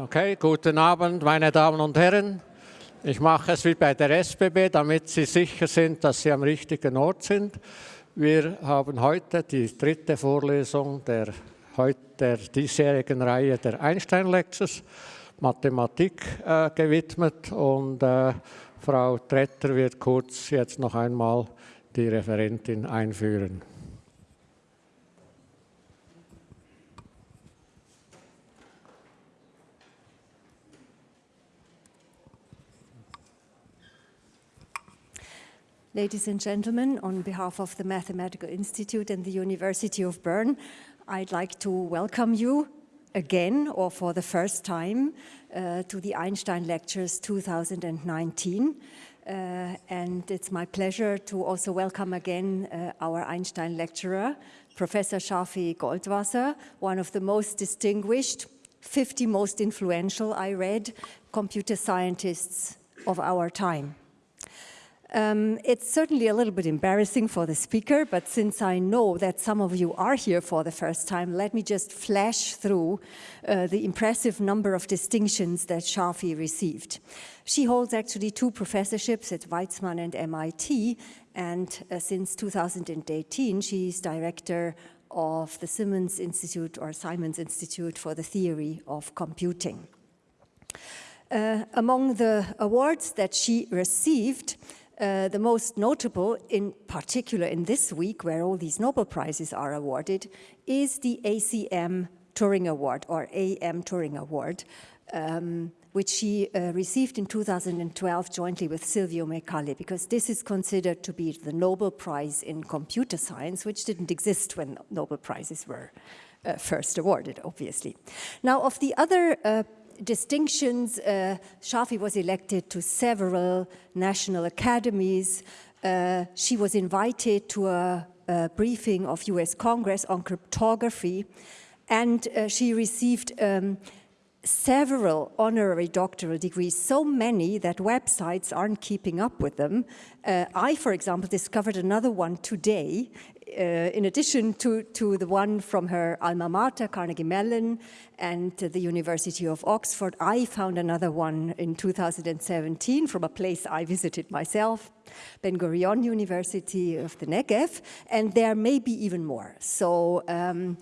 Okay, guten Abend, meine Damen und Herren. Ich mache es wie bei der SBB, damit Sie sicher sind, dass Sie am richtigen Ort sind. Wir haben heute die dritte Vorlesung der, der diesjährigen Reihe der Einstein Lectures, Mathematik äh, gewidmet und äh, Frau Tretter wird kurz jetzt noch einmal die Referentin einführen. Ladies and gentlemen, on behalf of the Mathematical Institute and the University of Bern, I'd like to welcome you again, or for the first time, uh, to the Einstein Lectures 2019. Uh, and it's my pleasure to also welcome again uh, our Einstein lecturer, Professor Shafi Goldwasser, one of the most distinguished, 50 most influential, I read, computer scientists of our time. Um, it's certainly a little bit embarrassing for the speaker, but since I know that some of you are here for the first time, let me just flash through uh, the impressive number of distinctions that Shafi received. She holds actually two professorships at Weizmann and MIT, and uh, since 2018, she's director of the Simmons Institute or Simons Institute for the Theory of Computing. Uh, among the awards that she received, uh, the most notable, in particular in this week where all these Nobel Prizes are awarded, is the ACM Turing Award or AM Turing Award, um, which she uh, received in 2012 jointly with Silvio Micali, because this is considered to be the Nobel Prize in computer science, which didn't exist when Nobel Prizes were uh, first awarded, obviously. Now, of the other uh, distinctions, uh, Shafi was elected to several national academies. Uh, she was invited to a, a, briefing of US Congress on cryptography, and uh, she received um, several honorary doctoral degrees, so many that websites aren't keeping up with them. Uh, I, for example, discovered another one today in addition to, to the one from her alma mater, Carnegie Mellon, and the University of Oxford, I found another one in 2017 from a place I visited myself, Ben Gurion University of the Negev, and there may be even more. So um,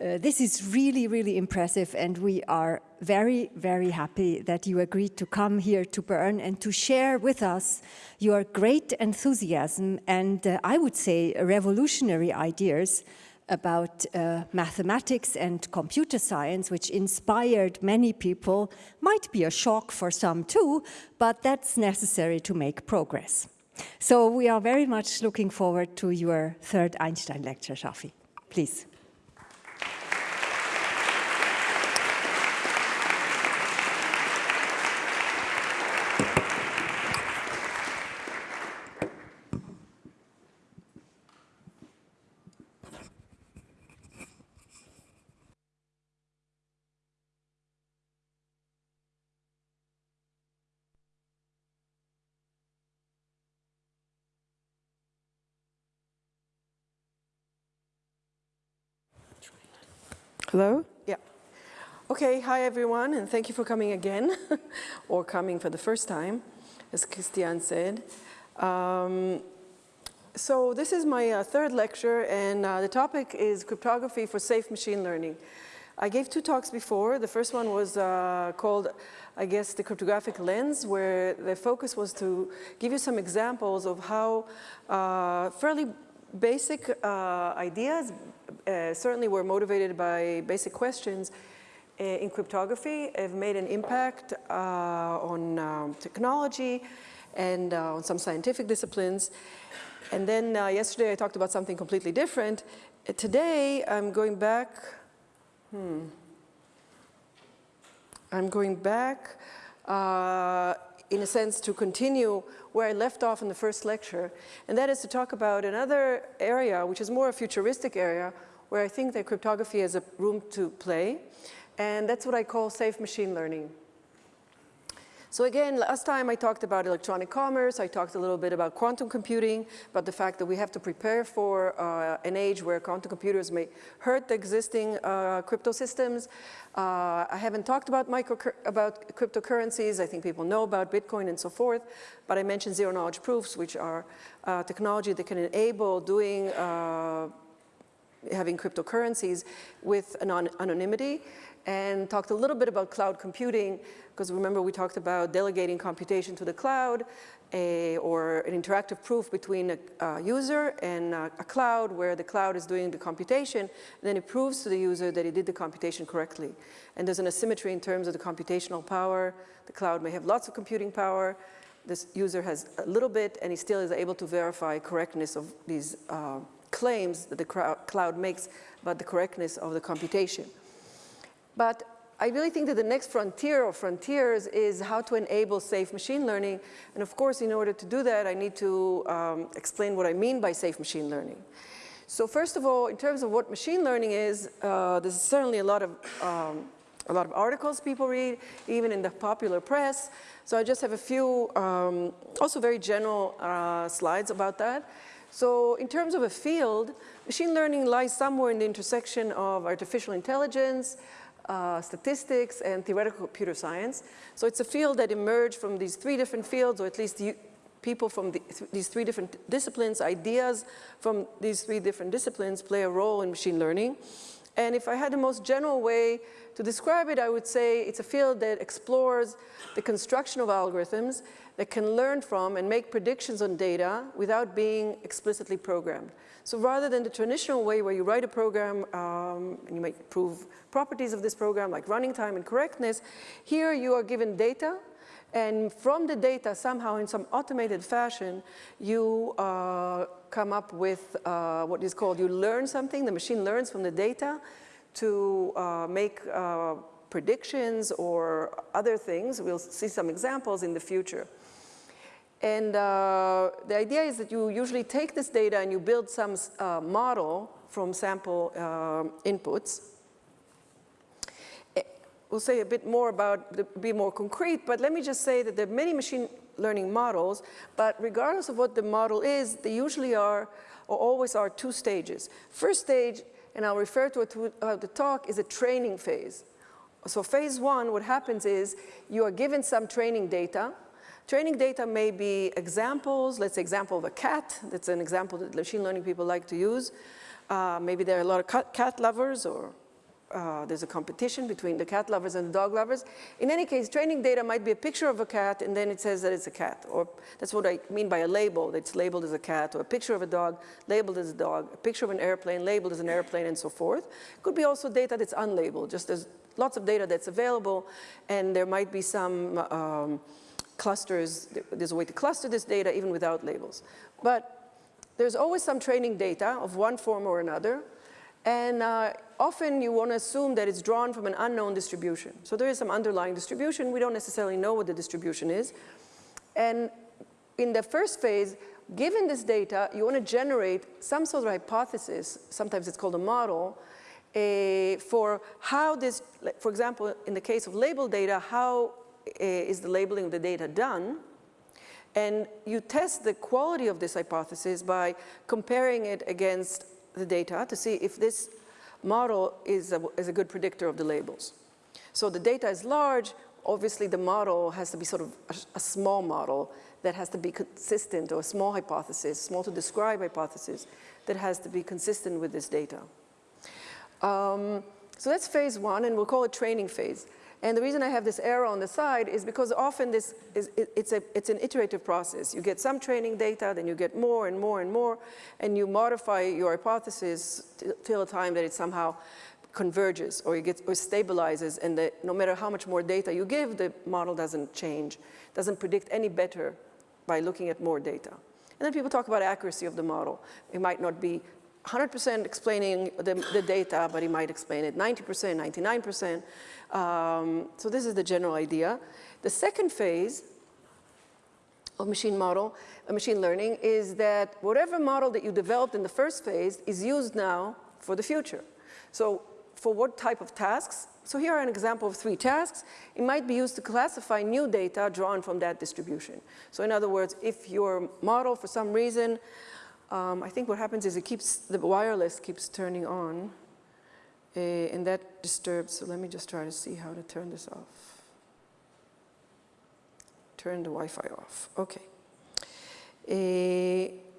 uh, this is really, really impressive, and we are very, very happy that you agreed to come here to Bern and to share with us your great enthusiasm and, uh, I would say, revolutionary ideas about uh, mathematics and computer science, which inspired many people, might be a shock for some too, but that's necessary to make progress. So we are very much looking forward to your third Einstein lecture, Shafi. Please. Hello? Yeah. Okay, hi everyone, and thank you for coming again, or coming for the first time, as Christian said. Um, so this is my uh, third lecture, and uh, the topic is cryptography for safe machine learning. I gave two talks before. The first one was uh, called, I guess, the cryptographic lens, where the focus was to give you some examples of how uh, fairly basic uh, ideas uh, certainly were motivated by basic questions uh, in cryptography have made an impact uh, on um, technology and uh, on some scientific disciplines. And then yesterday I talked about something completely different. today I'm going back, hmm, I'm going back in a sense to continue where I left off in the first lecture, and that is to talk about another area, which is more a futuristic area, where I think that cryptography has a room to play, and that's what I call safe machine learning. So again, last time I talked about electronic commerce, I talked a little bit about quantum computing, about the fact that we have to prepare for uh, an age where quantum computers may hurt the existing uh, crypto systems. Uh, I haven't talked about, micro, about cryptocurrencies. I think people know about Bitcoin and so forth, but I mentioned zero knowledge proofs, which are uh, technology that can enable doing uh, having cryptocurrencies with anon anonymity and talked a little bit about cloud computing because remember we talked about delegating computation to the cloud a, or an interactive proof between a, a user and a, a, cloud where the cloud is doing the computation then it proves to the user that he did the computation correctly. And there's an asymmetry in terms of the computational power. The cloud may have lots of computing power. This user has a little bit and he still is able to verify correctness of these uh, claims that the cloud makes about the correctness of the computation. But I really think that the next frontier or frontiers is how to enable safe machine learning. And of course, in order to do that, I need to um, explain what I mean by safe machine learning. So first of all, in terms of what machine learning is, uh, there's certainly a lot of um, a lot of articles people read, even in the popular press. So I just have a few, um, also very general uh, slides about that. So in terms of a field, machine learning lies somewhere in the intersection of artificial intelligence, uh, statistics, and theoretical computer science. So it's a field that emerged from these three different fields, or at least people from the, th these three different disciplines, ideas from these three different disciplines play a role in machine learning. And if I had the most general way to describe it, I would say it's a field that explores the construction of algorithms that can learn from and make predictions on data without being explicitly programmed. So rather than the traditional way where you write a program um, and you might prove properties of this program like running time and correctness, here you are given data and from the data somehow in some automated fashion you uh, come up with uh, what is called, you learn something, the machine learns from the data to uh, make uh, predictions or other things. We'll see some examples in the future. And uh, the idea is that you usually take this data and you build some uh, model from sample uh, inputs. Eh, we'll say a bit more about, be more concrete, but let me just say that there are many machine learning models, but regardless of what the model is, they usually are, or always are two stages. First stage, and I'll refer to it throughout the talk, is a training phase. So phase one, what happens is you are given some training data, Training data may be examples, let's say example of a cat. That's an example that machine learning people like to use. Uh, maybe there are a lot of cat lovers or uh, there's a competition between the cat lovers and the dog lovers. In any case, training data might be a picture of a cat and then it says that it's a cat. Or that's what I mean by a label, that's labeled as a cat, or a picture of a dog labeled as a dog, a picture of an airplane labeled as an airplane and so forth. Could be also data that's unlabeled, just there's lots of data that's available and there might be some um, clusters, there's a way to cluster this data even without labels. But there's always some training data of one form or another. And uh, often you want to assume that it's drawn from an unknown distribution. So there is some underlying distribution. We don't necessarily know what the distribution is. And in the first phase, given this data, you want to generate some sort of hypothesis, sometimes it's called a model, uh, for how this, for example, in the case of label data, how Eh, is the labeling of the data done. And you test the quality of this hypothesis by comparing it against the data to see if this model is a, is a good predictor of the labels. So the data is large, obviously the model has to be sort of a, a, small model that has to be consistent or a small hypothesis, small to describe hypothesis that has to be consistent with this data. Um, so that's phase one and we'll call it training phase. And the reason I have this arrow on the side is because often this is, it, it's, a, it's an iterative process. You get some training data, then you get more and more and more, and you modify your hypothesis till a time that it somehow converges or, it gets, or stabilizes, and the, no matter how much more data you give, the model doesn't change, doesn't predict any better by looking at more data. And then people talk about accuracy of the model. It might not be 100% explaining the, the, data, but he might explain it 90%, 99%. Um, so this is the general idea. The second phase of machine model, uh, machine learning, is that whatever model that you developed in the first phase is used now for the future. So for what type of tasks. So here are an example of three tasks. It might be used to classify new data drawn from that distribution. So in other words, if your model for some reason, um, I think what happens is it keeps, the wireless keeps turning on uh, and that disturbs, so let me just try to see how to turn this off. Turn the Wi-Fi off, okay. Uh,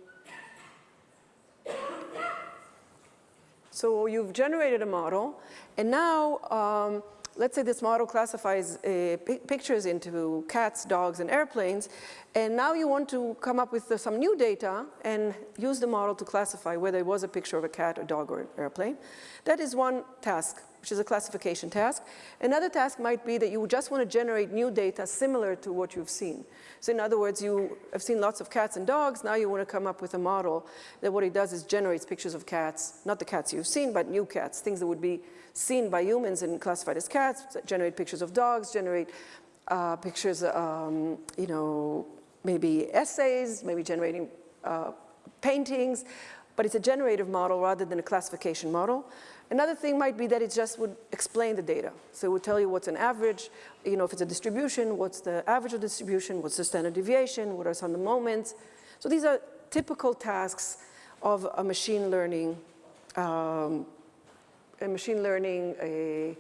So you've generated a model, and now um, let's say this model classifies uh, pictures into cats, dogs, and airplanes, and now you want to come up with uh, some new data and use the model to classify whether it was a picture of a cat, a dog, or an airplane. That is one task which is a classification task. Another task might be that you just want to generate new data similar to what you've seen. So in other words, you have seen lots of cats and dogs, now you want to come up with a model that what it does is generates pictures of cats, not the cats you've seen, but new cats, things that would be seen by humans and classified as cats, generate pictures of dogs, generate uh, pictures, um, you know, maybe essays, maybe generating uh, paintings, but it's a generative model rather than a classification model. Another thing might be that it just would explain the data. So it would tell you what's an average, you know, if it's a distribution, what's the average of distribution, what's the standard deviation, what are some of the moments. So these are typical tasks of a machine learning, um, a machine learning a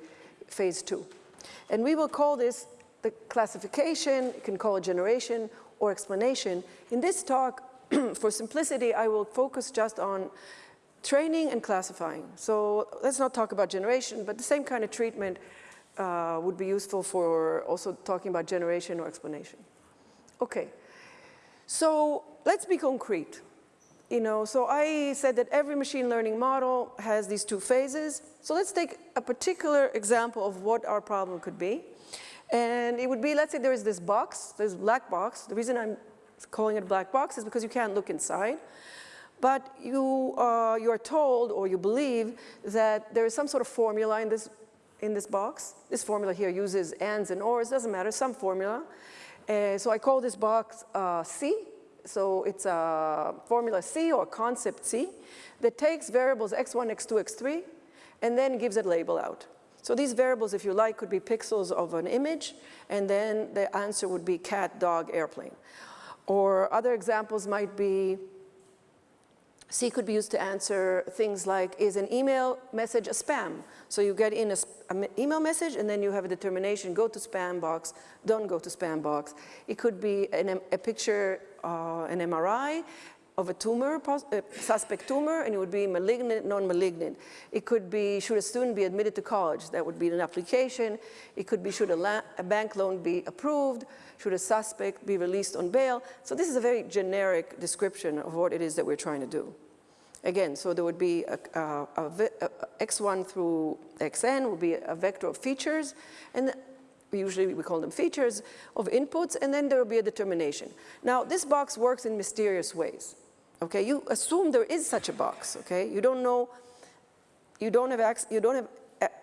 phase two. And we will call this the classification, you can call it generation or explanation. In this talk, for simplicity, I will focus just on training and classifying. So let's not talk about generation, but the same kind of treatment uh, would be useful for also talking about generation or explanation. Okay, so let's be concrete. You know, so I said that every machine learning model has these two phases. So let's take a particular example of what our problem could be. And it would be, let's say there is this box, this black box. The reason I'm calling it a black box is because you can't look inside but you, uh, you are told or you believe that there is some sort of formula in this, in this box. This formula here uses ands and ors, doesn't matter, some formula. Uh, so I call this box uh, C. So it's a formula C or concept C that takes variables x1, x2, x3 and then gives a label out. So these variables, if you like, could be pixels of an image, and then the answer would be cat, dog, airplane. Or other examples might be C could be used to answer things like, is an email message a spam? So you get in an email message and then you have a determination, go to spam box, don't go to spam box. It could be an, a picture, uh, an MRI of a tumor, a suspect tumor, and it would be malignant, non-malignant. It could be, should a student be admitted to college? That would be an application. It could be, should a, a bank loan be approved? Should a suspect be released on bail? So this is a very generic description of what it is that we're trying to do. Again, so there would be a, a, a, x1 through xn would be a vector of features, and usually we call them features of inputs, and then there will be a determination. Now, this box works in mysterious ways. Okay, you assume there is such a box. Okay, you don't know, you don't have access, you don't have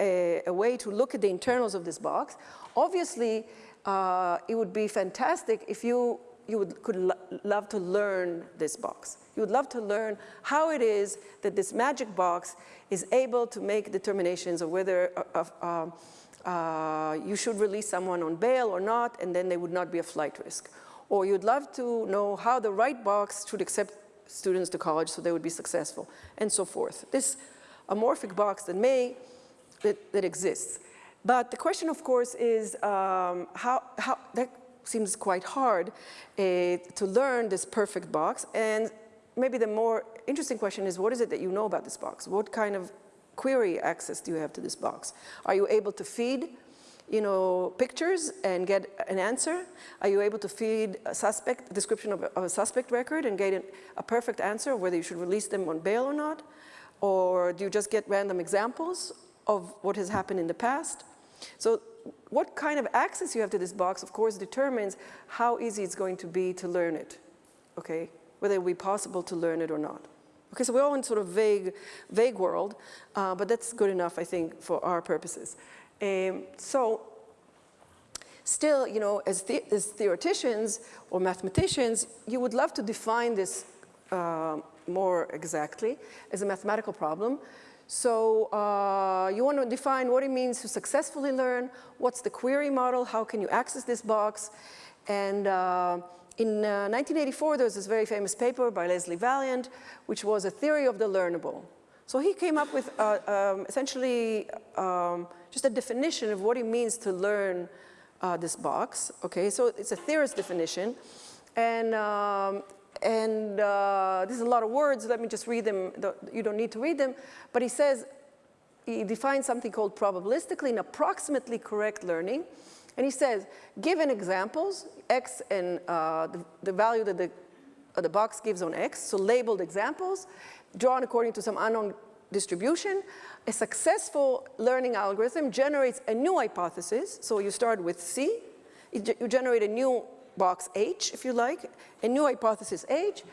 a, a, way to look at the internals of this box. Obviously, uh, it would be fantastic if you, you would, could lo love to learn this box. You would love to learn how it is that this magic box is able to make determinations of whether uh, uh, uh, you should release someone on bail or not, and then they would not be a flight risk. Or you'd love to know how the right box should accept students to college so they would be successful, and so forth. This amorphic box that may, that, that exists. But the question, of course, is um, how, how, that seems quite hard uh, to learn this perfect box. And maybe the more interesting question is, what is it that you know about this box? What kind of query access do you have to this box? Are you able to feed you know, pictures and get an answer? Are you able to feed a suspect, description of a, of a suspect record and get an, a perfect answer whether you should release them on bail or not? Or do you just get random examples of what has happened in the past? So what kind of access you have to this box, of course, determines how easy it's going to be to learn it, okay? Whether it will be possible to learn it or not. Okay, so we're all in sort of vague, vague world, uh, but that's good enough, I think, for our purposes. Um, so still, you know, as, the, as, theoreticians or mathematicians, you would love to define this uh, more exactly as a mathematical problem. So uh, you want to define what it means to successfully learn, what's the query model, how can you access this box, and uh, in uh, 1984 there was this very famous paper by Leslie Valiant, which was a theory of the learnable. So he came up with uh, um, essentially um, just a definition of what it means to learn uh, this box. Okay, so it's a theorist definition. And, um, and uh, this is a lot of words. Let me just read them. You don't need to read them. But he says, he defines something called probabilistically and approximately correct learning. And he says, given examples, x and uh, the, the, value that the, uh, the box gives on x, so labeled examples, drawn according to some unknown distribution, a successful learning algorithm generates a new hypothesis. So you start with C, you generate a new box H, if you like, a new hypothesis H,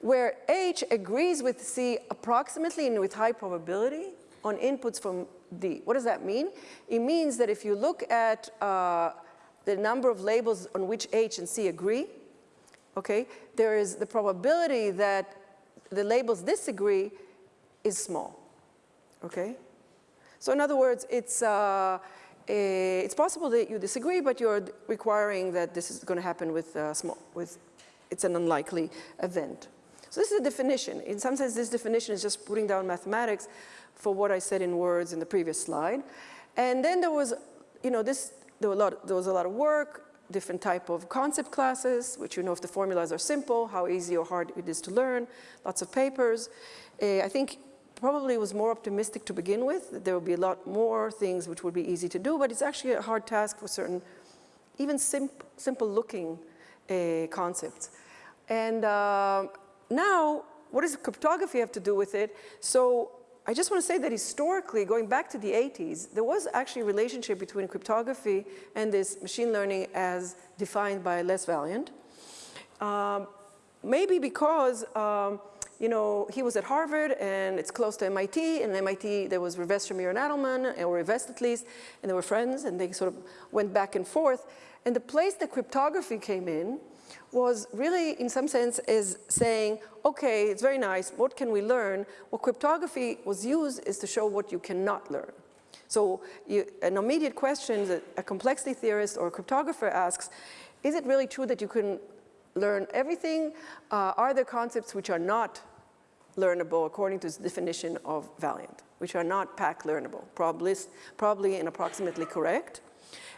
where H agrees with C approximately and with high probability on inputs from D. What does that mean? It means that if you look at uh, the number of labels on which H and C agree, okay, there is the probability that the labels disagree is small, okay? So in other words, it's, uh, it's possible that you disagree, but you're requiring that this is going to happen with uh, small, with, it's an unlikely event. So this is a definition. In some sense, this definition is just putting down mathematics for what I said in words in the previous slide. And then there was, you know, this, there, lot, there was a lot of work, different type of concept classes, which you know if the formulas are simple, how easy or hard it is to learn, lots of papers. Uh, I think probably was more optimistic to begin with. That there will be a lot more things which would be easy to do, but it's actually a hard task for certain, even sim simple looking uh, concepts. And uh, now, what does cryptography have to do with it? So I just want to say that historically, going back to the 80s, there was actually a relationship between cryptography and this machine learning as defined by Les Valiant. Um, maybe because um, you know, he was at Harvard and it's close to MIT and MIT there was Rivest Shamir and Adleman or Rivest at least and they were friends and they sort of went back and forth. And the place that cryptography came in was really in some sense is saying okay it's very nice. What can we learn? What cryptography was used is to show what you cannot learn. So you, an immediate question that a complexity theorist or a cryptographer asks is it really true that you can learn everything? Uh, are there concepts which are not learnable according to the definition of Valiant, which are not PAC learnable, probably, probably and approximately correct?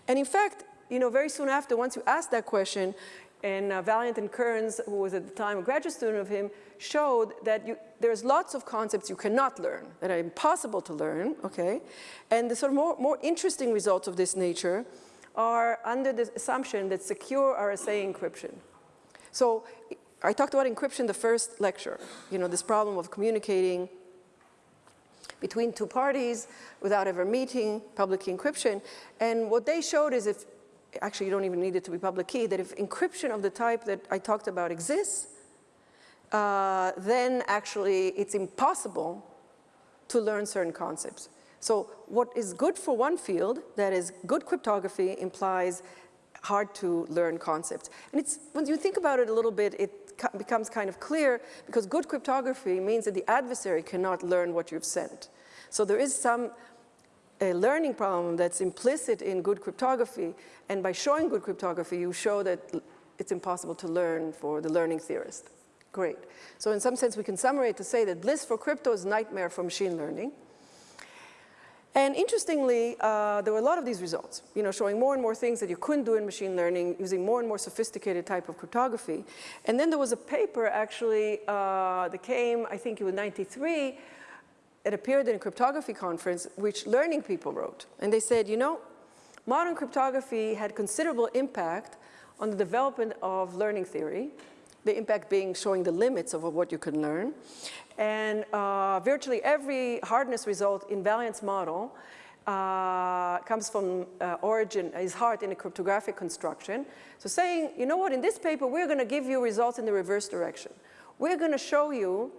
And in fact, you know, very soon after, once you ask that question, and uh, Valiant and Kearns, who was at the time a graduate student of him, showed that you, there's lots of concepts you cannot learn, that are impossible to learn, okay? And the sort of more, more interesting results of this nature are under the assumption that secure RSA encryption. So I talked about encryption the first lecture, you know, this problem of communicating between two parties without ever meeting, public key encryption. And what they showed is if, actually you don't even need it to be public key, that if encryption of the type that I talked about exists, uh, then actually it's impossible to learn certain concepts. So what is good for one field, that is good cryptography, implies hard to learn concepts. And it's, when you think about it a little bit, it becomes kind of clear because good cryptography means that the adversary cannot learn what you've sent. So there is some a learning problem that's implicit in good cryptography, and by showing good cryptography, you show that it's impossible to learn for the learning theorist. Great. So in some sense, we can summarize to say that bliss for crypto is nightmare for machine learning. And interestingly, uh, there were a lot of these results, you know, showing more and more things that you couldn't do in machine learning using more and more sophisticated type of cryptography. And then there was a paper actually uh, that came, I think it was 93, it appeared in a cryptography conference, which learning people wrote. And they said, you know, modern cryptography had considerable impact on the development of learning theory, the impact being showing the limits of what you can learn. And uh, virtually every hardness result in Valiant's model uh, comes from uh, origin, is hard in a cryptographic construction. So saying, you know what, in this paper, we're going to give you results in the reverse direction. We're going to show you,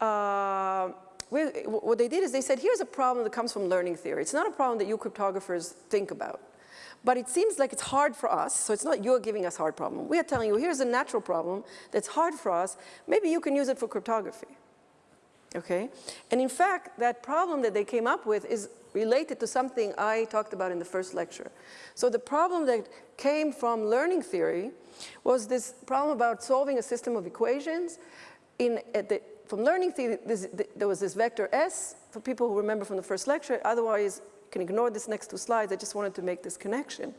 uh, what they did is they said, here's a problem that comes from learning theory. It's not a problem that you cryptographers think about. But it seems like it's hard for us, so it's not you're giving us hard problem. We are telling you, here's a natural problem that's hard for us. Maybe you can use it for cryptography. okay? And in fact, that problem that they came up with is related to something I talked about in the first lecture. So the problem that came from learning theory was this problem about solving a system of equations. In, the, from learning theory, this, there was this vector S, for people who remember from the first lecture, otherwise can ignore this next two slides, I just wanted to make this connection.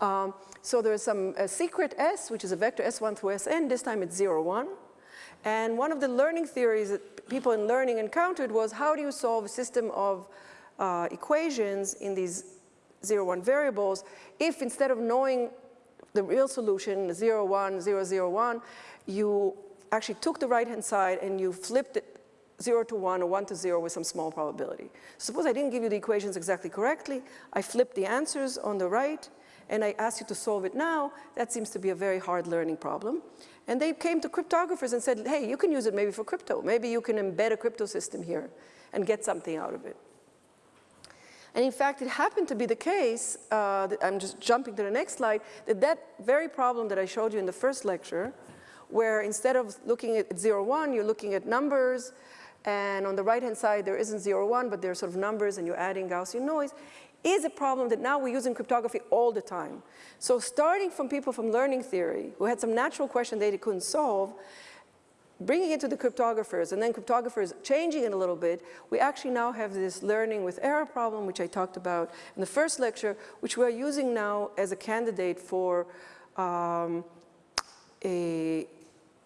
Um, so there's some secret S, which is a vector S1 through Sn, this time it's 0, 1. And one of the learning theories that people in learning encountered was how do you solve a system of uh, equations in these 0, 1 variables if instead of knowing the real solution, 0, 1, 0, 0, 1, you actually took the right-hand side and you flipped it 0 to 1 or 1 to 0 with some small probability. Suppose I didn't give you the equations exactly correctly, I flipped the answers on the right, and I asked you to solve it now, that seems to be a very hard learning problem. And they came to cryptographers and said, hey, you can use it maybe for crypto. Maybe you can embed a crypto system here and get something out of it. And in fact, it happened to be the case, uh, I'm just jumping to the next slide, that that very problem that I showed you in the first lecture, where instead of looking at 0, 1, you're looking at numbers, and on the right-hand side, there isn't 0, 1, but there are sort of numbers, and you're adding Gaussian noise, is a problem that now we use in cryptography all the time. So starting from people from learning theory, who had some natural question they couldn't solve, bringing it to the cryptographers and then cryptographers changing it a little bit, we actually now have this learning with error problem, which I talked about in the first lecture, which we're using now as a candidate for um, a,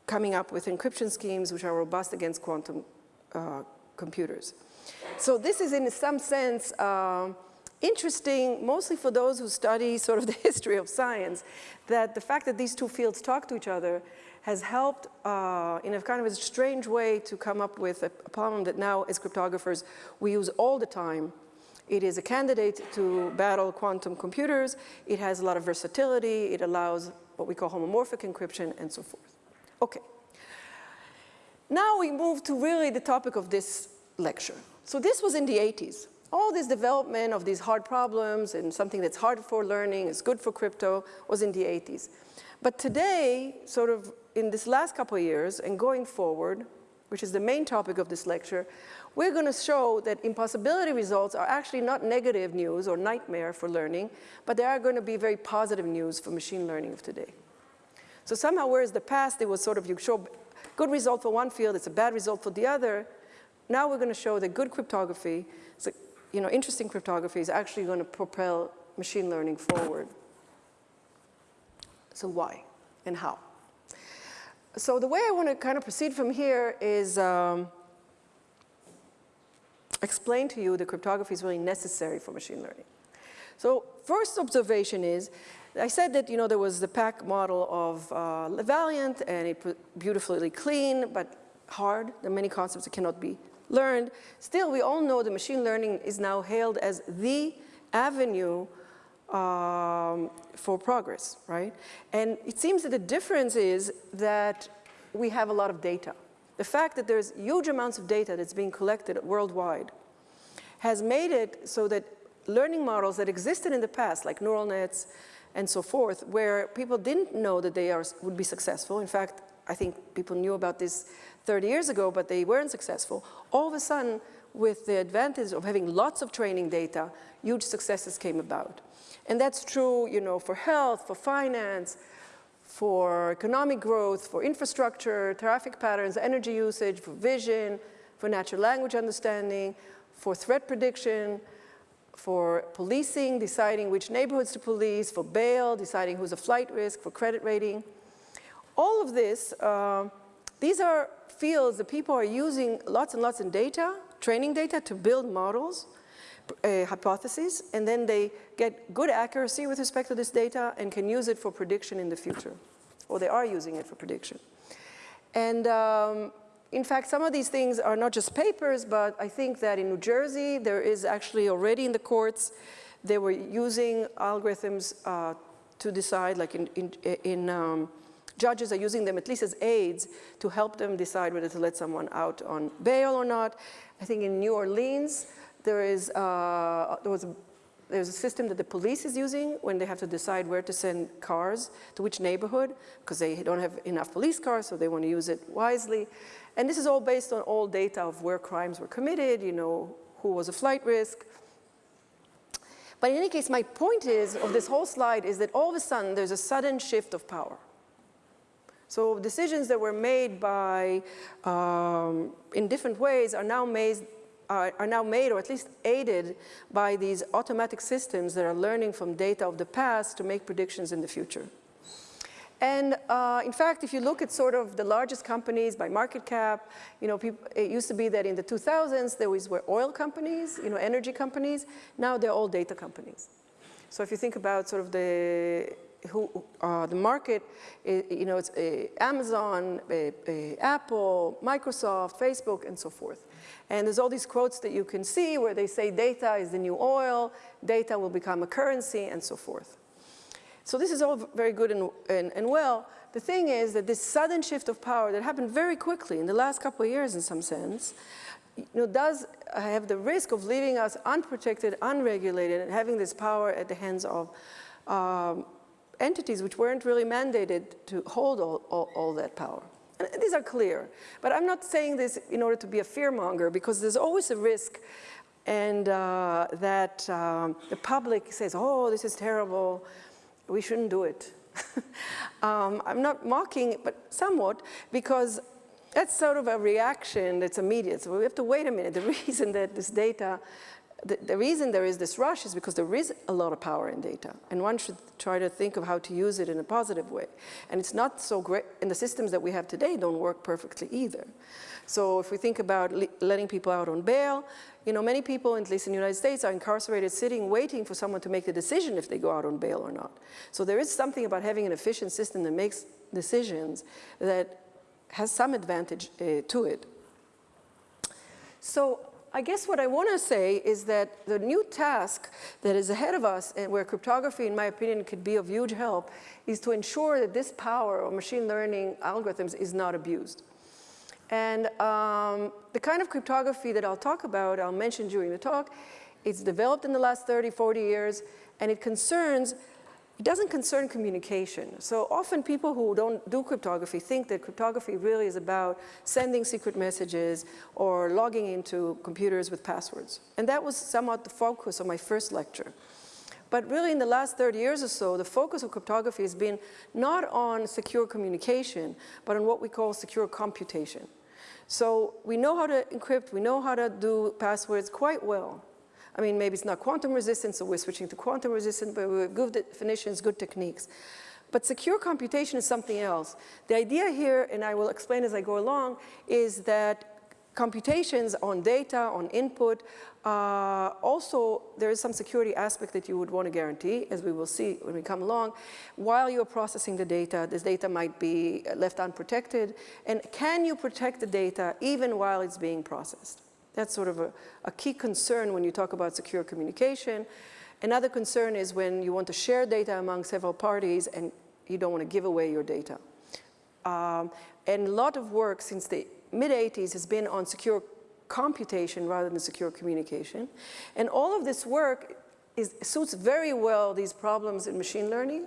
coming up with encryption schemes which are robust against quantum uh, computers. So this is in some sense uh, interesting, mostly for those who study sort of the history of science, that the fact that these two fields talk to each other has helped uh, in a kind of a strange way to come up with a, a problem that now as cryptographers we use all the time. It is a candidate to battle quantum computers. It has a lot of versatility. It allows what we call homomorphic encryption and so forth. Okay. Now we move to really the topic of this lecture. So this was in the 80s. All this development of these hard problems and something that's hard for learning, is good for crypto, was in the 80s. But today, sort of in this last couple of years and going forward, which is the main topic of this lecture, we're going to show that impossibility results are actually not negative news or nightmare for learning, but they are going to be very positive news for machine learning of today. So somehow, whereas the past, it was sort of you show good result for one field, it's a bad result for the other, now we're going to show that good cryptography, so, you know, interesting cryptography is actually going to propel machine learning forward. So why and how? So the way I want to kind of proceed from here is um, explain to you that cryptography is really necessary for machine learning. So first observation is, I said that you know there was the PAC model of uh, Valiant and it beautifully clean but hard. There are many concepts that cannot be learned. Still, we all know that machine learning is now hailed as the avenue um, for progress, right? And it seems that the difference is that we have a lot of data. The fact that there's huge amounts of data that's being collected worldwide has made it so that learning models that existed in the past, like neural nets and so forth, where people didn't know that they are, would be successful. In fact, I think people knew about this 30 years ago, but they weren't successful. All of a sudden, with the advantage of having lots of training data, huge successes came about. And that's true, you know, for health, for finance, for economic growth, for infrastructure, traffic patterns, energy usage, for vision, for natural language understanding, for threat prediction, for policing, deciding which neighborhoods to police, for bail, deciding who's a flight risk, for credit rating. All of this, uh, these are fields that people are using lots and lots of data, training data to build models uh, hypotheses, and then they get good accuracy with respect to this data and can use it for prediction in the future, or they are using it for prediction. And um, in fact, some of these things are not just papers, but I think that in New Jersey, there is actually already in the courts, they were using algorithms uh, to decide, like in, in, in um, judges are using them at least as aids to help them decide whether to let someone out on bail or not. I think in New Orleans, there, is, uh, there was there's a system that the police is using when they have to decide where to send cars to which neighborhood because they don't have enough police cars, so they want to use it wisely. And this is all based on all data of where crimes were committed, you know, who was a flight risk. But in any case, my point is, of this whole slide, is that all of a sudden there's a sudden shift of power. So decisions that were made by, um, in different ways are now made are, are, now made or at least aided by these automatic systems that are learning from data of the past to make predictions in the future. And uh, in fact, if you look at sort of the largest companies by market cap, you know, people, it used to be that in the 2000s there was, were oil companies, you know, energy companies. Now they're all data companies. So if you think about sort of the who uh, the market, you know, it's uh, Amazon, uh, uh, Apple, Microsoft, Facebook, and so forth. And there's all these quotes that you can see where they say data is the new oil, data will become a currency, and so forth. So this is all very good and, and, and, well. The thing is that this sudden shift of power that happened very quickly in the last couple of years in some sense, you know, does have the risk of leaving us unprotected, unregulated, and having this power at the hands of um, entities which weren't really mandated to hold all, all, all that power. These are clear. But I'm not saying this in order to be a fearmonger because there's always a risk and uh, that um, the public says, oh, this is terrible we shouldn't do it. um, I'm not mocking, but somewhat, because that's sort of a reaction that's immediate. So we have to wait a minute. The reason that this data, the, the, reason there is this rush is because there is a lot of power in data. And one should try to think of how to use it in a positive way. And it's not so great, and the systems that we have today don't work perfectly either. So if we think about letting people out on bail, you know, many people, at least in the United States, are incarcerated sitting waiting for someone to make the decision if they go out on bail or not. So there is something about having an efficient system that makes decisions that has some advantage uh, to it. So I guess what I want to say is that the new task that is ahead of us and where cryptography, in my opinion, could be of huge help is to ensure that this power of machine learning algorithms is not abused. And um, the kind of cryptography that I'll talk about, I'll mention during the talk, it's developed in the last 30, 40 years, and it concerns, it doesn't concern communication. So often people who don't do cryptography think that cryptography really is about sending secret messages or logging into computers with passwords. And that was somewhat the focus of my first lecture. But really in the last 30 years or so, the focus of cryptography has been not on secure communication, but on what we call secure computation. So we know how to encrypt, we know how to do passwords quite well. I mean, maybe it's not quantum resistant, so we're switching to quantum resistant, but we have good definitions, good techniques. But secure computation is something else. The idea here, and I will explain as I go along, is that computations on data, on input, uh, also there is some security aspect that you would want to guarantee, as we will see when we come along. While you're processing the data, this data might be left unprotected, and can you protect the data even while it's being processed? That's sort of a, a key concern when you talk about secure communication. Another concern is when you want to share data among several parties and you don't want to give away your data. Um, and a lot of work since the mid-80s has been on secure computation rather than secure communication. And all of this work is, suits very well these problems in machine learning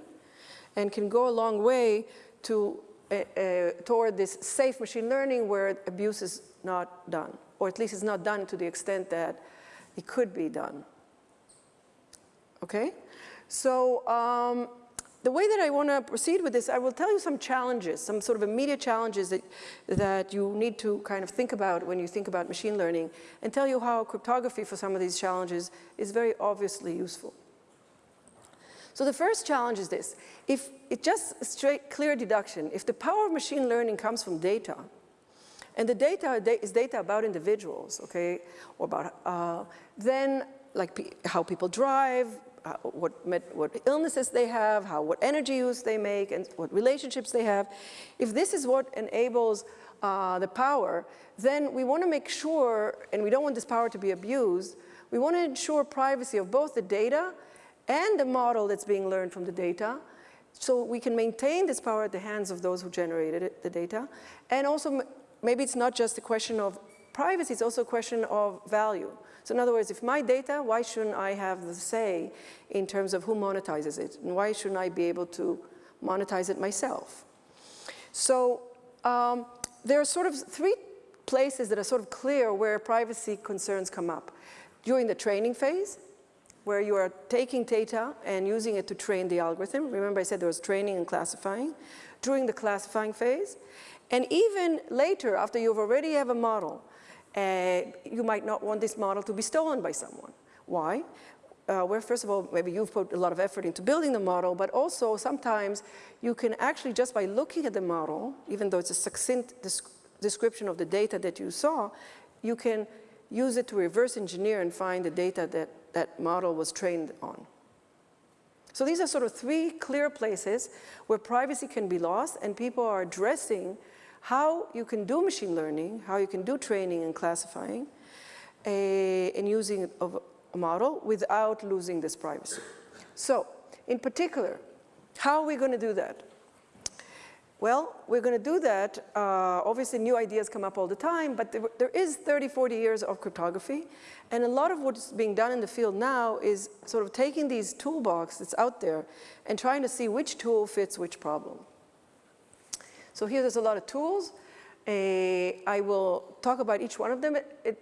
and can go a long way to, uh, uh, toward this safe machine learning where abuse is not done, or at least it's not done to the extent that it could be done. Okay? So um, the way that I want to proceed with this, I will tell you some challenges, some sort of immediate challenges that, that you need to kind of think about when you think about machine learning and tell you how cryptography for some of these challenges is very obviously useful. So the first challenge is this. If it's just straight clear deduction, if the power of machine learning comes from data, and the data is data about individuals, okay, or about, uh, then like how people drive, uh, what, what illnesses they have, how, what energy use they make, and what relationships they have. If this is what enables uh, the power, then we want to make sure, and we don't want this power to be abused, we want to ensure privacy of both the data and the model that's being learned from the data, so we can maintain this power at the hands of those who generated it, the data. And also, maybe it's not just a question of privacy it's also a question of value. So in other words, if my data, why shouldn't I have the say in terms of who monetizes it? And why shouldn't I be able to monetize it myself? So um, there are sort of three places that are sort of clear where privacy concerns come up. During the training phase, where you are taking data and using it to train the algorithm. Remember I said there was training and classifying. During the classifying phase, and even later after you've already have a model, uh, you might not want this model to be stolen by someone. Why? Uh, where first of all, maybe you've put a lot of effort into building the model, but also sometimes you can actually just by looking at the model, even though it's a succinct description of the data that you saw, you can use it to reverse engineer and find the data that that model was trained on. So these are sort of three clear places where privacy can be lost and people are addressing how you can do machine learning, how you can do training and classifying uh, and using of a model without losing this privacy. So in particular, how are we going to do that? Well, we're going to do that. Uh, obviously, new ideas come up all the time, but there, there is 30, 40 years of cryptography. And a lot of what's being done in the field now is sort of taking these toolbox that's out there and trying to see which tool fits which problem. So here there's a lot of tools. Uh, I will talk about each one of them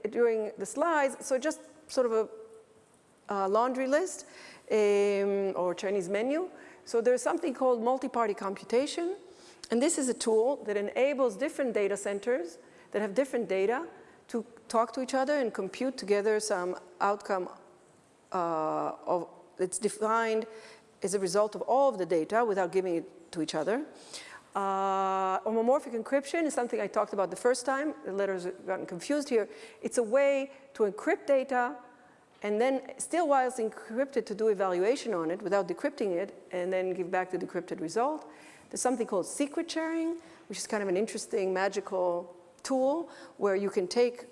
during the slides. So just sort of a, a laundry list um, or Chinese menu. So there's something called multi-party computation. And this is a tool that enables different data centers that have different data to talk to each other and compute together some outcome uh, of, that's defined as a result of all of the data without giving it to each other. Uh, homomorphic encryption is something I talked about the first time. The letters have gotten confused here. It's a way to encrypt data and then still while it's encrypted to do evaluation on it without decrypting it and then give back the decrypted result. There's something called secret sharing, which is kind of an interesting magical tool where you can take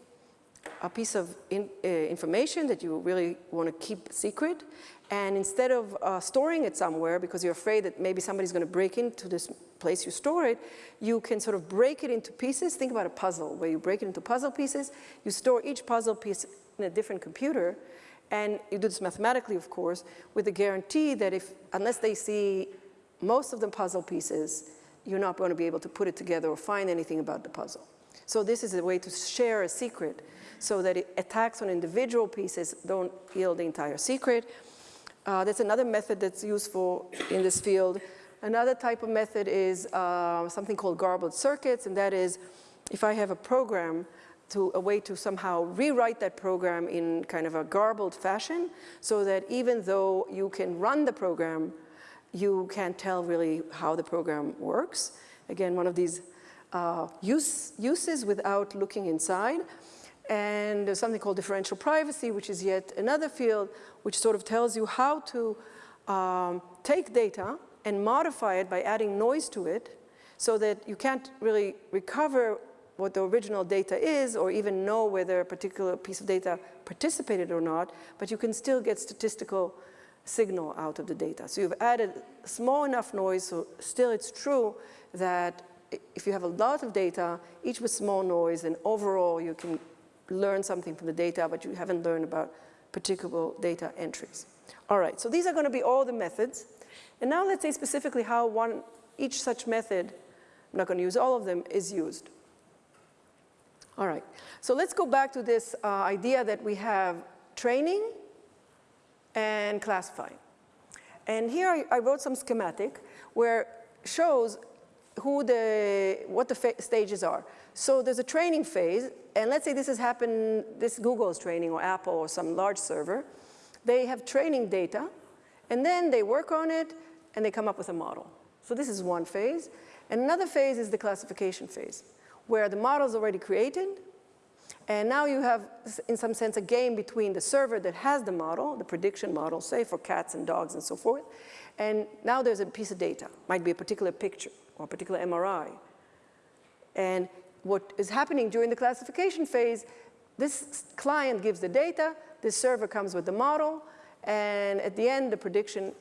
a piece of in, uh, information that you really want to keep secret and instead of uh, storing it somewhere because you're afraid that maybe somebody's going to break into this place you store it, you can sort of break it into pieces. Think about a puzzle where you break it into puzzle pieces. You store each puzzle piece in a different computer and you do this mathematically, of course, with the guarantee that if, unless they see most of the puzzle pieces, you're not going to be able to put it together or find anything about the puzzle. So this is a way to share a secret so that it, attacks on individual pieces don't yield the entire secret. Uh, that's another method that's useful in this field. Another type of method is uh, something called garbled circuits, and that is if I have a program to a way to somehow rewrite that program in kind of a garbled fashion so that even though you can run the program you can't tell really how the program works. Again, one of these uh, use, uses without looking inside. And there's something called differential privacy, which is yet another field which sort of tells you how to um, take data and modify it by adding noise to it so that you can't really recover what the original data is or even know whether a particular piece of data participated or not, but you can still get statistical signal out of the data. So you've added small enough noise, so still it's true that if you have a lot of data, each with small noise, then overall you can learn something from the data, but you haven't learned about particular data entries. All right, so these are going to be all the methods. And now let's say specifically how one, each such method, I'm not going to use all of them, is used. All right, so let's go back to this uh, idea that we have training, and classifying. And here I, I wrote some schematic where shows who the, what the stages are. So there's a training phase, and let's say this has happened, this Google is training or Apple or some large server. They have training data, and then they work on it, and they come up with a model. So this is one phase. And another phase is the classification phase, where the model is already created, and now you have, in some sense, a game between the server that has the model, the prediction model, say for cats and dogs and so forth, and now there's a piece of data, might be a particular picture or a particular MRI. And what is happening during the classification phase, this client gives the data, this server comes with the model, and at the end, the prediction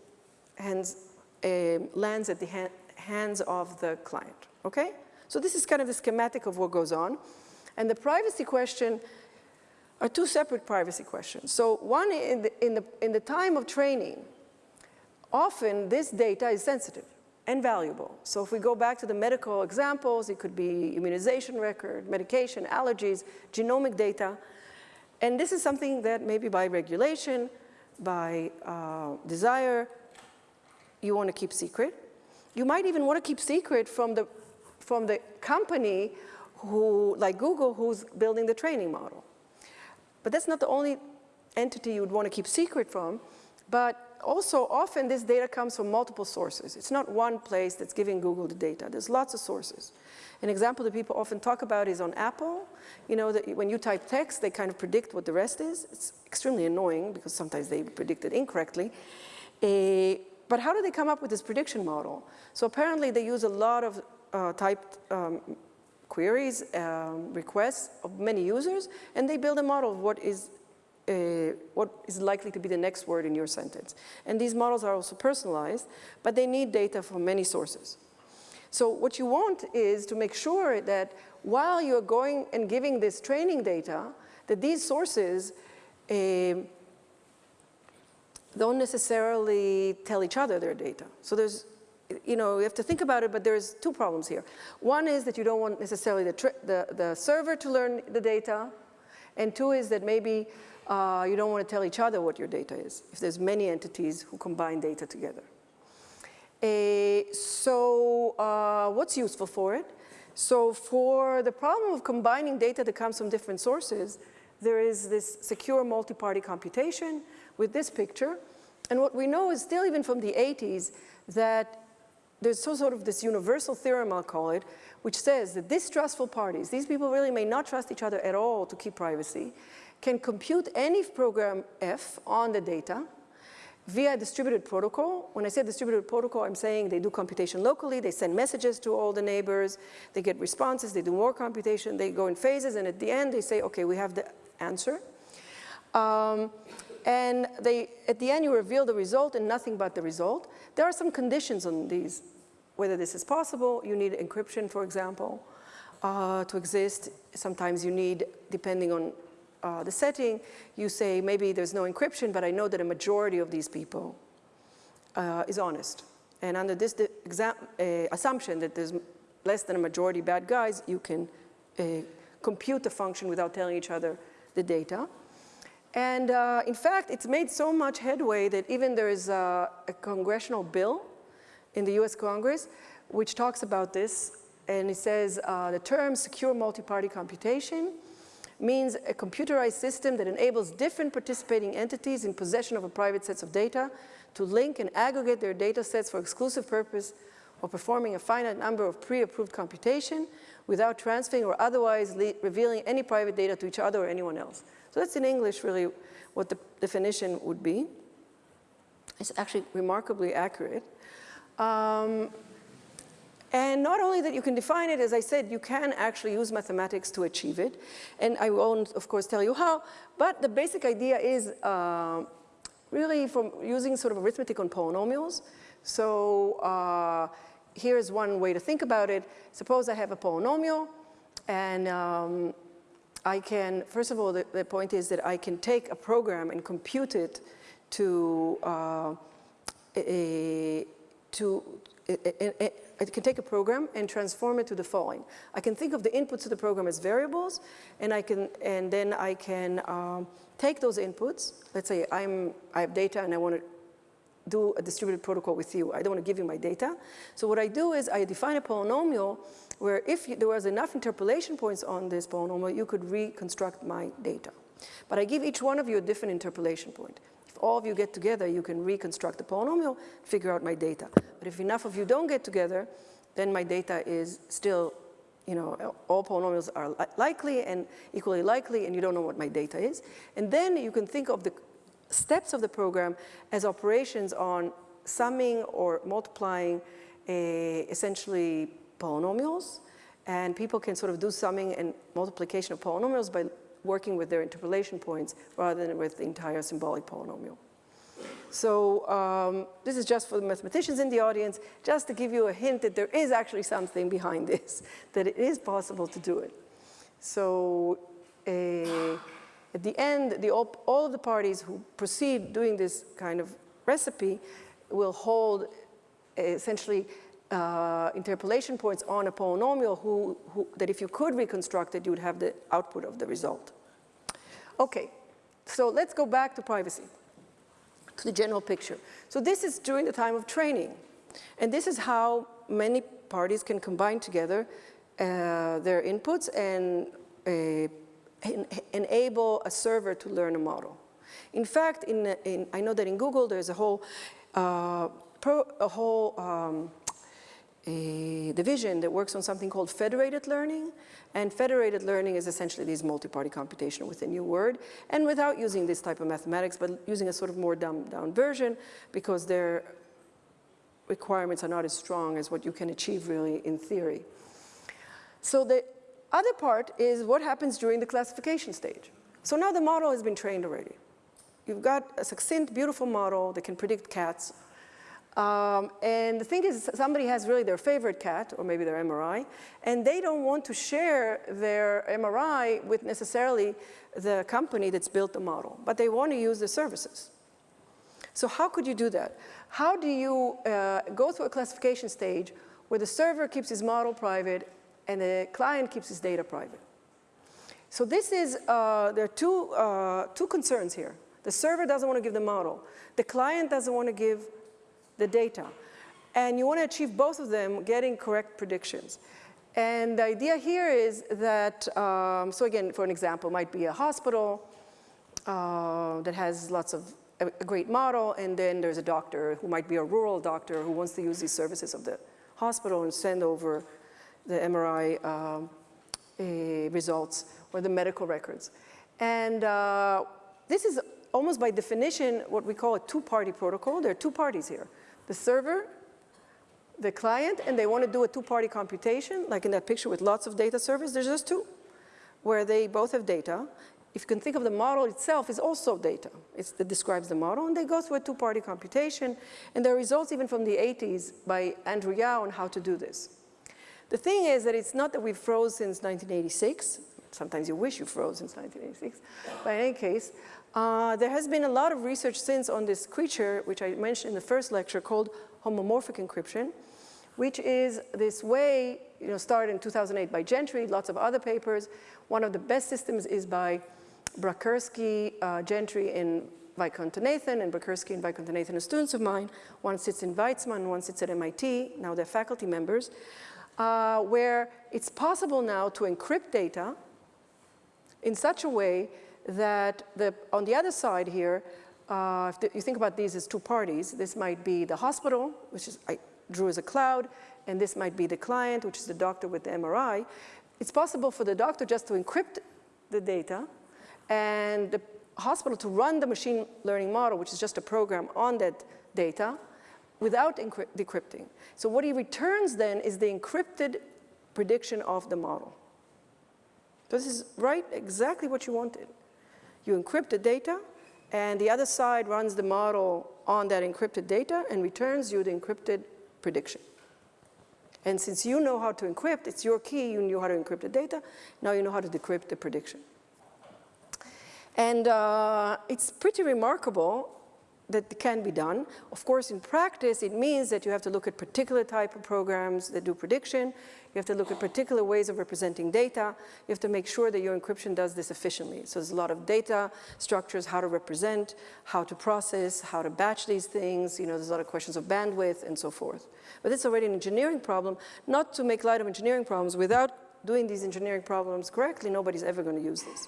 hands, uh, lands at the ha hands of the client, okay? So this is kind of the schematic of what goes on. And the privacy question are two separate privacy questions. So one, in the, in the, in the time of training, often this data is sensitive and valuable. So if we go back to the medical examples, it could be immunization record, medication, allergies, genomic data. And this is something that maybe by regulation, by uh, desire, you want to keep secret. You might even want to keep secret from the, from the company who, like Google, who's building the training model. But that's not the only entity you would want to keep secret from, but also often this data comes from multiple sources. It's not one place that's giving Google the data. There's lots of sources. An example that people often talk about is on Apple. You know that when you type text, they kind of predict what the rest is. It's extremely annoying because sometimes they predict it incorrectly. Uh, but how do they come up with this prediction model? So apparently they use a lot of uh, typed um, queries, um, requests of many users, and they build a model of what is, uh, what is likely to be the next word in your sentence. And these models are also personalized, but they need data from many sources. So what you want is to make sure that while you're going and giving this training data, that these sources uh, don't necessarily tell each other their data. So there's, you know, you have to think about it, but there's two problems here. One is that you don't want necessarily the, the, the server to learn the data, and two is that maybe uh, you don't want to tell each other what your data is, if there's many entities who combine data together. Uh, so uh, what's useful for it? So for the problem of combining data that comes from different sources, there is this secure multi-party computation with this picture. And what we know is still even from the 80s that there's so sort of this universal theorem, I'll call it, which says that distrustful parties, these people really may not trust each other at all to keep privacy, can compute any program F on the data via distributed protocol. When I say distributed protocol, I'm saying they do computation locally, they send messages to all the neighbors, they get responses, they do more computation, they go in phases, and at the end they say, okay, we have the answer. Um, and they, at the end you reveal the result and nothing but the result. There are some conditions on these, whether this is possible. You need encryption, for example, uh, to exist. Sometimes you need, depending on uh, the setting, you say maybe there's no encryption, but I know that a majority of these people uh, is honest. And under this uh, assumption that there's less than a majority bad guys, you can uh, compute the function without telling each other the data. And uh, in fact, it's made so much headway that even there is a, a, congressional bill in the US Congress which talks about this. And it says uh, the term secure multi-party computation means a computerized system that enables different participating entities in possession of a private sets of data to link and aggregate their data sets for exclusive purpose or performing a finite number of pre-approved computation without transferring or otherwise revealing any private data to each other or anyone else. So that's in English really what the definition would be. It's actually remarkably accurate. Um, and not only that you can define it, as I said, you can actually use mathematics to achieve it. And I won't, of course, tell you how, but the basic idea is uh, really from using sort of arithmetic on polynomials. So uh, here's one way to think about it. Suppose I have a polynomial, and um, I can, first of all, the, the, point is that I can take a program and compute it to, uh, a, to I can take a program and transform it to the following. I can think of the inputs of the program as variables, and I can, and then I can um, take those inputs. Let's say I'm, I have data and I want to do a distributed protocol with you. I don't want to give you my data. So what I do is I define a polynomial where if you, there was enough interpolation points on this polynomial, you could reconstruct my data. But I give each one of you a different interpolation point. If all of you get together, you can reconstruct the polynomial, figure out my data. But if enough of you don't get together, then my data is still, you know, all polynomials are li likely and equally likely, and you don't know what my data is. And then you can think of the steps of the program as operations on summing or multiplying a, essentially polynomials. And people can sort of do summing and multiplication of polynomials by working with their interpolation points rather than with the entire symbolic polynomial. So um, this is just for the mathematicians in the audience, just to give you a hint that there is actually something behind this, that it is possible to do it. So uh, at the end, the, all, all of the parties who proceed doing this kind of recipe will hold essentially uh, interpolation points on a polynomial who, who, that if you could reconstruct it, you would have the output of the result. Okay, so let's go back to privacy, to the general picture. So this is during the time of training. And this is how many parties can combine together uh, their inputs and uh, en enable a server to learn a model. In fact, in, in, I know that in Google there's a whole, uh, pro, a whole um, a division that works on something called federated learning. And federated learning is essentially this multi-party computation with a new word and without using this type of mathematics, but using a sort of more dumbed down version because their requirements are not as strong as what you can achieve really in theory. So the other part is what happens during the classification stage. So now the model has been trained already. You've got a succinct, beautiful model that can predict cats um, and the thing is, somebody has really their favorite cat, or maybe their MRI, and they don't want to share their MRI with necessarily the company that's built the model, but they want to use the services. So how could you do that? How do you uh, go through a classification stage where the server keeps his model private and the client keeps his data private? So this is, uh, there are two, uh, two concerns here. The server doesn't want to give the model. The client doesn't want to give the data. And you want to achieve both of them getting correct predictions. And the idea here is that, um, so again, for an example, might be a hospital uh, that has lots of a, a great model, and then there's a doctor who might be a rural doctor who wants to use these services of the hospital and send over the MRI um, results or the medical records. And uh, this is almost by definition what we call a two-party protocol. There are two parties here the server, the client, and they want to do a two-party computation, like in that picture with lots of data servers, there's just two, where they both have data. If you can think of the model itself is also data. It's, it describes the model, and they go through a two-party computation, and there are results even from the 80s by Andrew Yao on how to do this. The thing is that it's not that we've froze since 1986. Sometimes you wish you froze since 1986. But in any case, uh, there has been a lot of research since on this creature, which I mentioned in the first lecture, called homomorphic encryption, which is this way, you know, started in 2008 by Gentry, lots of other papers. One of the best systems is by Brakerski, uh, Gentry, and Vaikuntanathan, and Brakerski and Vaikuntanathan are students of mine. One sits in Weizmann, one sits at MIT, now they're faculty members, uh, where it's possible now to encrypt data in such a way that the, on the other side here, uh, if the, you think about these as two parties, this might be the hospital, which is, I drew as a cloud, and this might be the client, which is the doctor with the MRI. It's possible for the doctor just to encrypt the data and the hospital to run the machine learning model, which is just a program on that data, without decrypting. So what he returns then is the encrypted prediction of the model. So This is right exactly what you wanted. You encrypt the data, and the other side runs the model on that encrypted data and returns you the encrypted prediction. And since you know how to encrypt, it's your key, you knew how to encrypt the data, now you know how to decrypt the prediction. And uh, it's pretty remarkable that it can be done. Of course, in practice, it means that you have to look at particular type of programs that do prediction. You have to look at particular ways of representing data. You have to make sure that your encryption does this efficiently. So there's a lot of data structures, how to represent, how to process, how to batch these things. You know, there's a lot of questions of bandwidth and so forth. But it's already an engineering problem. Not to make light of engineering problems, without doing these engineering problems correctly, nobody's ever going to use this.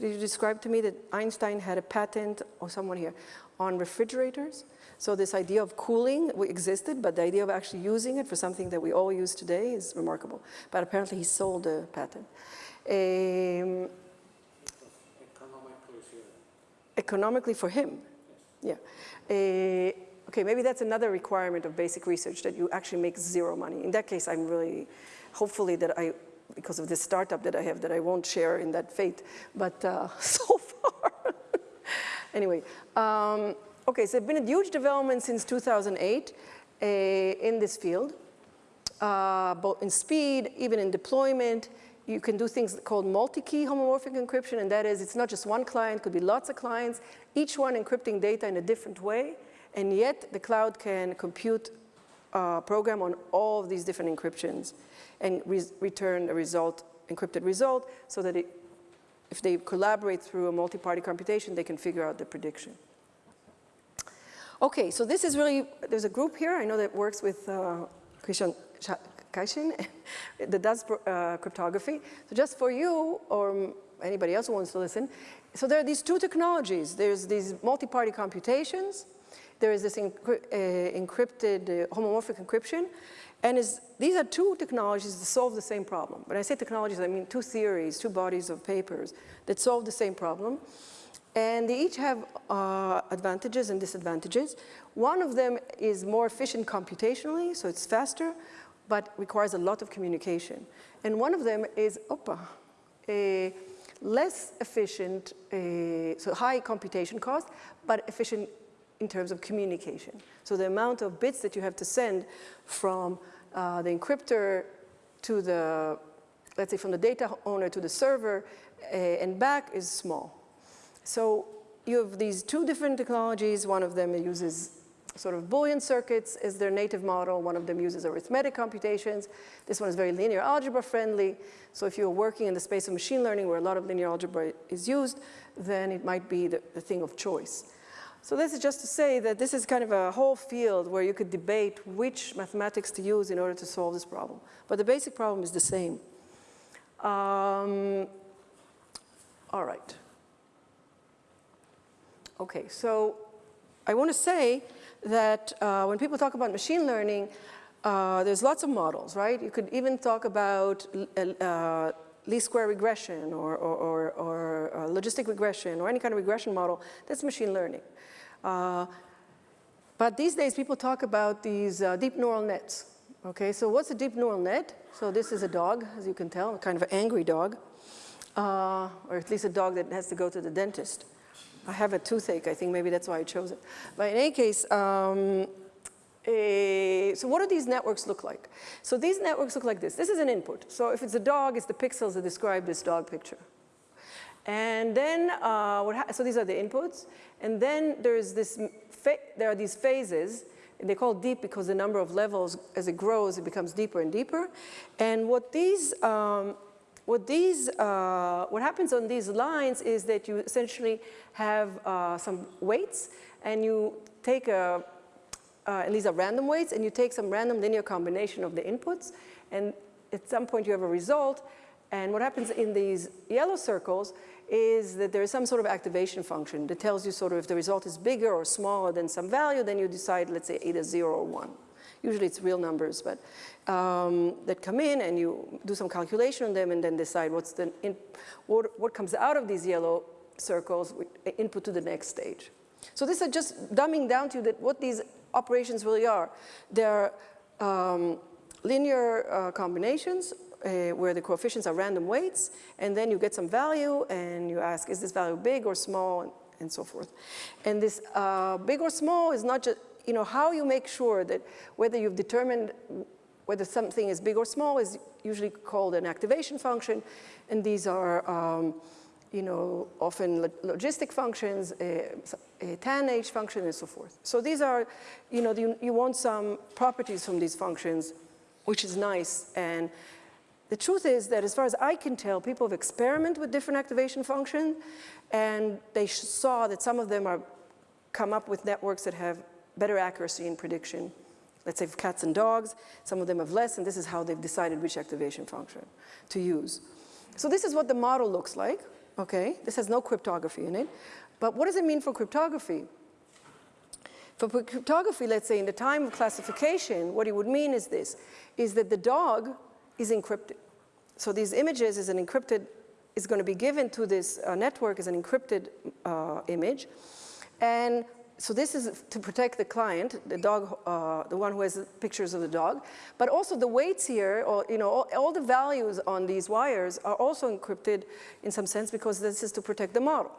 Did you describe to me that Einstein had a patent, or someone here, on refrigerators? So this idea of cooling existed, but the idea of actually using it for something that we all use today is remarkable. But apparently he sold a patent. Um, economically for him, yeah. Uh, okay, maybe that's another requirement of basic research, that you actually make zero money. In that case, I'm really, hopefully that I because of this startup that I have that I won't share in that fate, but uh, so far. anyway, um, okay, so there's been a huge development since 2008 uh, in this field, uh, both in speed, even in deployment, you can do things called multi-key homomorphic encryption, and that is it's not just one client, could be lots of clients, each one encrypting data in a different way, and yet the cloud can compute a program on all of these different encryptions and re return a result, encrypted result, so that it, if they collaborate through a multi-party computation, they can figure out the prediction. Okay, so this is really, there's a group here, I know that works with uh, Christian Kaishin that does uh, cryptography. So just for you or anybody else who wants to listen, so there are these two technologies. There's these multi-party computations. There is this uh, encrypted uh, homomorphic encryption. And is, these are two technologies that solve the same problem. When I say technologies, I mean two theories, two bodies of papers that solve the same problem. And they each have uh, advantages and disadvantages. One of them is more efficient computationally, so it's faster but requires a lot of communication. And one of them is, opa, a less efficient, so high computation cost, but efficient in terms of communication. So the amount of bits that you have to send from uh, the encryptor to the, let's say from the data owner to the server uh, and back is small. So you have these two different technologies. One of them uses sort of Boolean circuits as their native model. One of them uses arithmetic computations. This one is very linear algebra friendly. So if you're working in the space of machine learning where a lot of linear algebra is used, then it might be the, the thing of choice. So this is just to say that this is kind of a whole field where you could debate which mathematics to use in order to solve this problem. But the basic problem is the same. Um, all right. Okay, so I want to say that uh, when people talk about machine learning, uh, there's lots of models, right? You could even talk about uh, uh least square regression or, or, or, or uh, logistic regression or any kind of regression model. That's machine learning. Uh, but these days people talk about these deep neural nets. Okay, so what's a deep neural net? So this is a dog, as you can tell, kind of an angry dog, or at least a dog that has to go to the dentist. I have a toothache, I think maybe that's why I chose it. But in any case, um, a, so what do these networks look like? So these networks look like this. This is an input. So if it's a dog, it's the pixels that describe this dog picture. And then, uh, so these are the inputs. And then there's this, there are these phases. They call deep because the number of levels, as it grows, it becomes deeper and deeper. And what these um, what, these, uh, what happens on these lines is that you essentially have uh, some weights and you take a, uh, and these are random weights, and you take some random linear combination of the inputs, and at some point you have a result, and what happens in these yellow circles is that there is some sort of activation function that tells you sort of if the result is bigger or smaller than some value, then you decide, let's say, either zero or one. Usually it's real numbers, but um, that come in and you do some calculation on them and then decide what's the in, what, what comes out of these yellow circles input to the next stage. So this is just dumbing down to you that what these operations really are. They're um, linear uh, combinations uh, where the coefficients are random weights, and then you get some value, and you ask, is this value big or small, and, and so forth. And this uh, big or small is not just, you know, how you make sure that whether you've determined whether something is big or small is usually called an activation function, and these are, um, you know, often logistic functions, a, a function, and so forth. So these are, you know, you, you want some properties from these functions, which is nice, and the truth is that as far as I can tell, people have experimented with different activation functions, and they saw that some of them are come up with networks that have better accuracy in prediction. Let's say for cats and dogs, some of them have less, and this is how they've decided which activation function to use. So this is what the model looks like, okay? This has no cryptography in it. But what does it mean for cryptography? For cryptography, let's say in the time of classification, what it would mean is this, is that the dog is encrypted. So these images is an encrypted, is going to be given to this uh, network as an encrypted uh, image. And so this is to protect the client, the dog, uh, the one who has pictures of the dog, but also the weights here, or you know, all, all, the values on these wires are also encrypted in some sense because this is to protect the model.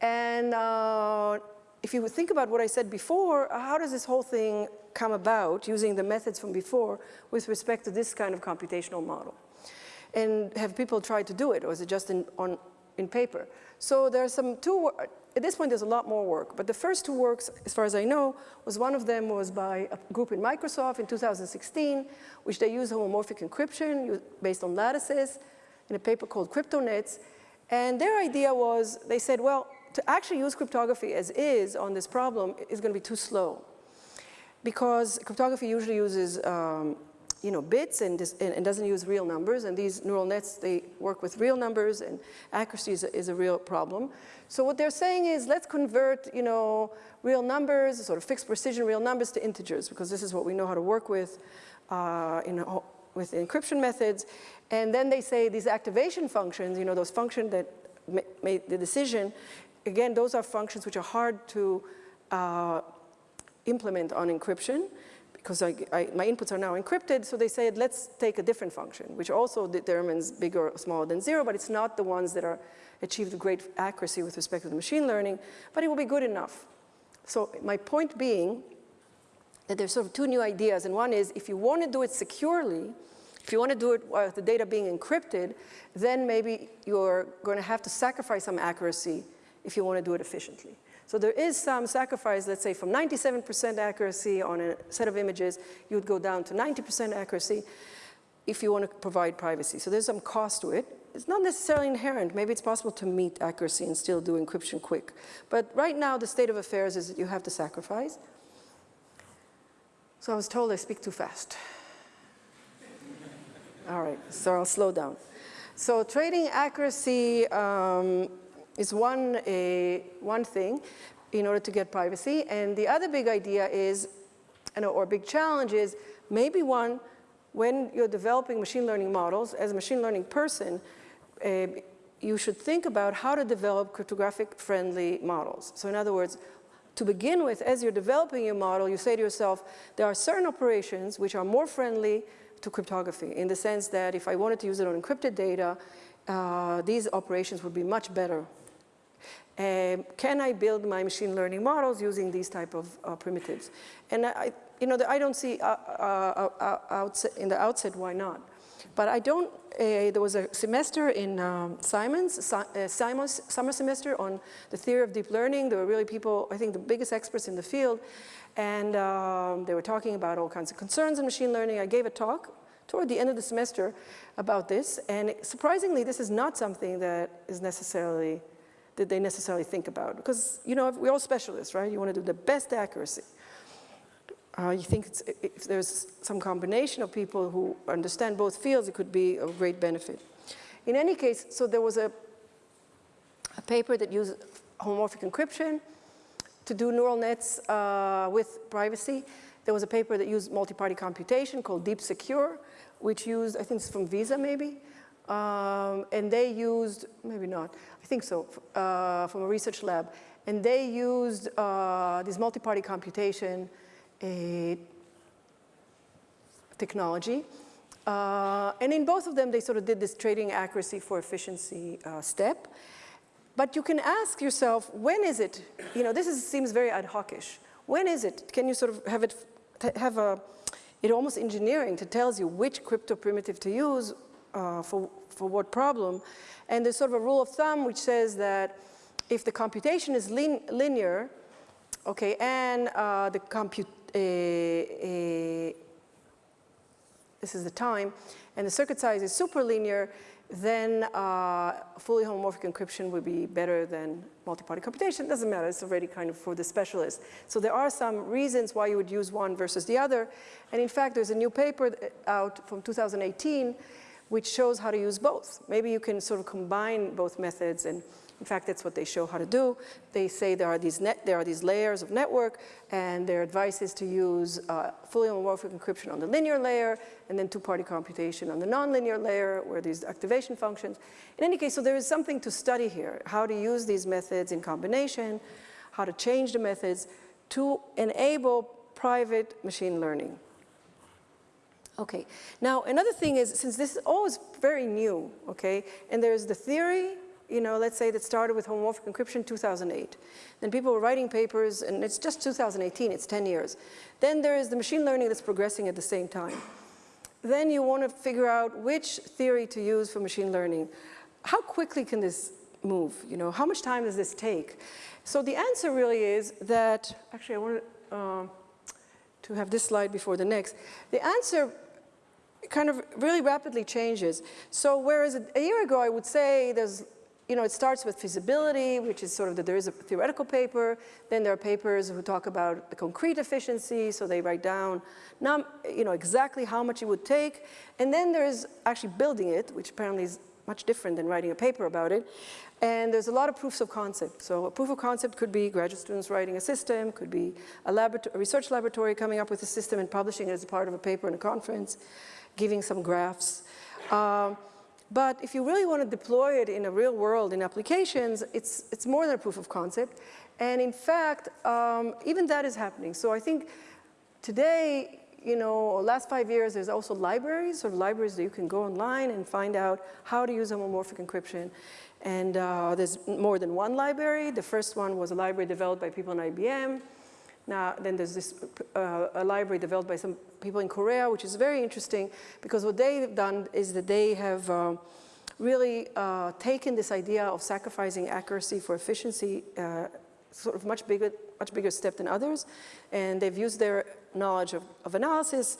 And uh, if you think about what I said before, how does this whole thing come about using the methods from before with respect to this kind of computational model? and have people tried to do it, or is it just in, on, in paper? So there are some two, at this point there's a lot more work, but the first two works, as far as I know, was one of them was by a group in Microsoft in 2016, which they used homomorphic encryption based on lattices in a paper called CryptoNets. And their idea was, they said, well, to actually use cryptography as is on this problem is going to be too slow because cryptography usually uses um, you know, bits and, and, doesn't use real numbers. And these neural nets, they work with real numbers and accuracy is a, is a real problem. So what they're saying is let's convert, you know, real numbers, sort of fixed precision real numbers to integers because this is what we know how to work with uh, in, with encryption methods. And then they say these activation functions, you know, those functions that made the decision, again, those are functions which are hard to uh, implement on encryption because my inputs are now encrypted, so they said, let's take a different function, which also determines bigger or smaller than zero, but it's not the ones that are achieved great accuracy with respect to the machine learning, but it will be good enough. So my point being that there's sort of two new ideas, and one is if you want to do it securely, if you want to do it with the data being encrypted, then maybe you're going to have to sacrifice some accuracy if you want to do it efficiently. So there is some sacrifice, let's say from 97% accuracy on a set of images, you would go down to 90% accuracy if you want to provide privacy. So there's some cost to it. It's not necessarily inherent. Maybe it's possible to meet accuracy and still do encryption quick. But right now, the state of affairs is that you have to sacrifice. So I was told I speak too fast. All right, so I'll slow down. So trading accuracy um, is one, a, one thing in order to get privacy. And the other big idea is, or big challenge is, maybe one, when you're developing machine learning models, as a machine learning person, uh, you should think about how to develop cryptographic friendly models. So in other words, to begin with, as you're developing your model, you say to yourself, there are certain operations which are more friendly to cryptography in the sense that if I wanted to use it on encrypted data, uh, these operations would be much better um, can I build my machine learning models using these type of uh, primitives? And I, you know, I don't see uh, uh, uh, outset, in the outset why not. But I don't, uh, there was a semester in um, Simon's, uh, Simon's summer semester on the theory of deep learning. There were really people, I think the biggest experts in the field, and um, they were talking about all kinds of concerns in machine learning. I gave a talk toward the end of the semester about this, and surprisingly, this is not something that is necessarily that they necessarily think about. Because, you know, we're all specialists, right? You want to do the best accuracy. Uh, you think if there's some combination of people who understand both fields, it could be of great benefit. In any case, so there was a, a paper that used homomorphic encryption to do neural nets uh, with privacy. There was a paper that used multi-party computation called Deep Secure, which used, I think it's from Visa maybe, um, and they used, maybe not, I think so, uh, from a research lab. And they used uh, this multi-party computation technology. Uh, and in both of them, they sort of did this trading accuracy for efficiency uh, step. But you can ask yourself, when is it, you know, this is, seems very ad hoc-ish. When is it, can you sort of have it, have a, it almost engineering that tells you which crypto primitive to use uh, for, for what problem. And there's sort of a rule of thumb which says that if the computation is lin linear, okay, and uh, the compute, uh, uh, this is the time, and the circuit size is superlinear, then uh, fully homomorphic encryption would be better than multi-party computation. Doesn't matter, it's already kind of for the specialist. So there are some reasons why you would use one versus the other. And in fact, there's a new paper out from 2018 which shows how to use both. Maybe you can sort of combine both methods and in fact, that's what they show how to do. They say there are these, net, there are these layers of network, and their advice is to use uh, fully homomorphic encryption on the linear layer, and then two-party computation on the nonlinear layer, where these activation functions. In any case, so there is something to study here, how to use these methods in combination, how to change the methods to enable private machine learning. Okay, now another thing is, since this is always very new, okay, and there's the theory, you know, let's say that started with homomorphic encryption 2008. Then people were writing papers, and it's just 2018, it's 10 years. Then there is the machine learning that's progressing at the same time. then you want to figure out which theory to use for machine learning. How quickly can this move? You know, how much time does this take? So the answer really is that, actually I want to, um, to have this slide before the next. The answer kind of really rapidly changes. So whereas a, year ago I would say there's you know, it starts with feasibility, which is sort of that there is a theoretical paper. Then there are papers who talk about the concrete efficiency, so they write down, you know, exactly how much it would take. And then there is actually building it, which apparently is much different than writing a paper about it. And there's a lot of proofs of concept. So a proof of concept could be graduate students writing a system, could be a, a research laboratory coming up with a system and publishing it as part of a paper in a conference, giving some graphs. Um, but if you really want to deploy it in a real world in applications, it's, it's more than a proof of concept. And in fact, um, even that is happening. So I think today, you know, last five years, there's also libraries, sort of libraries that you can go online and find out how to use homomorphic encryption. And uh, there's more than one library. The first one was a library developed by people in IBM. Now, then there's this uh, a library developed by some people in Korea, which is very interesting because what they've done is that they have uh, really uh, taken this idea of sacrificing accuracy for efficiency uh, sort of much bigger, much bigger step than others. And they've used their knowledge of, of analysis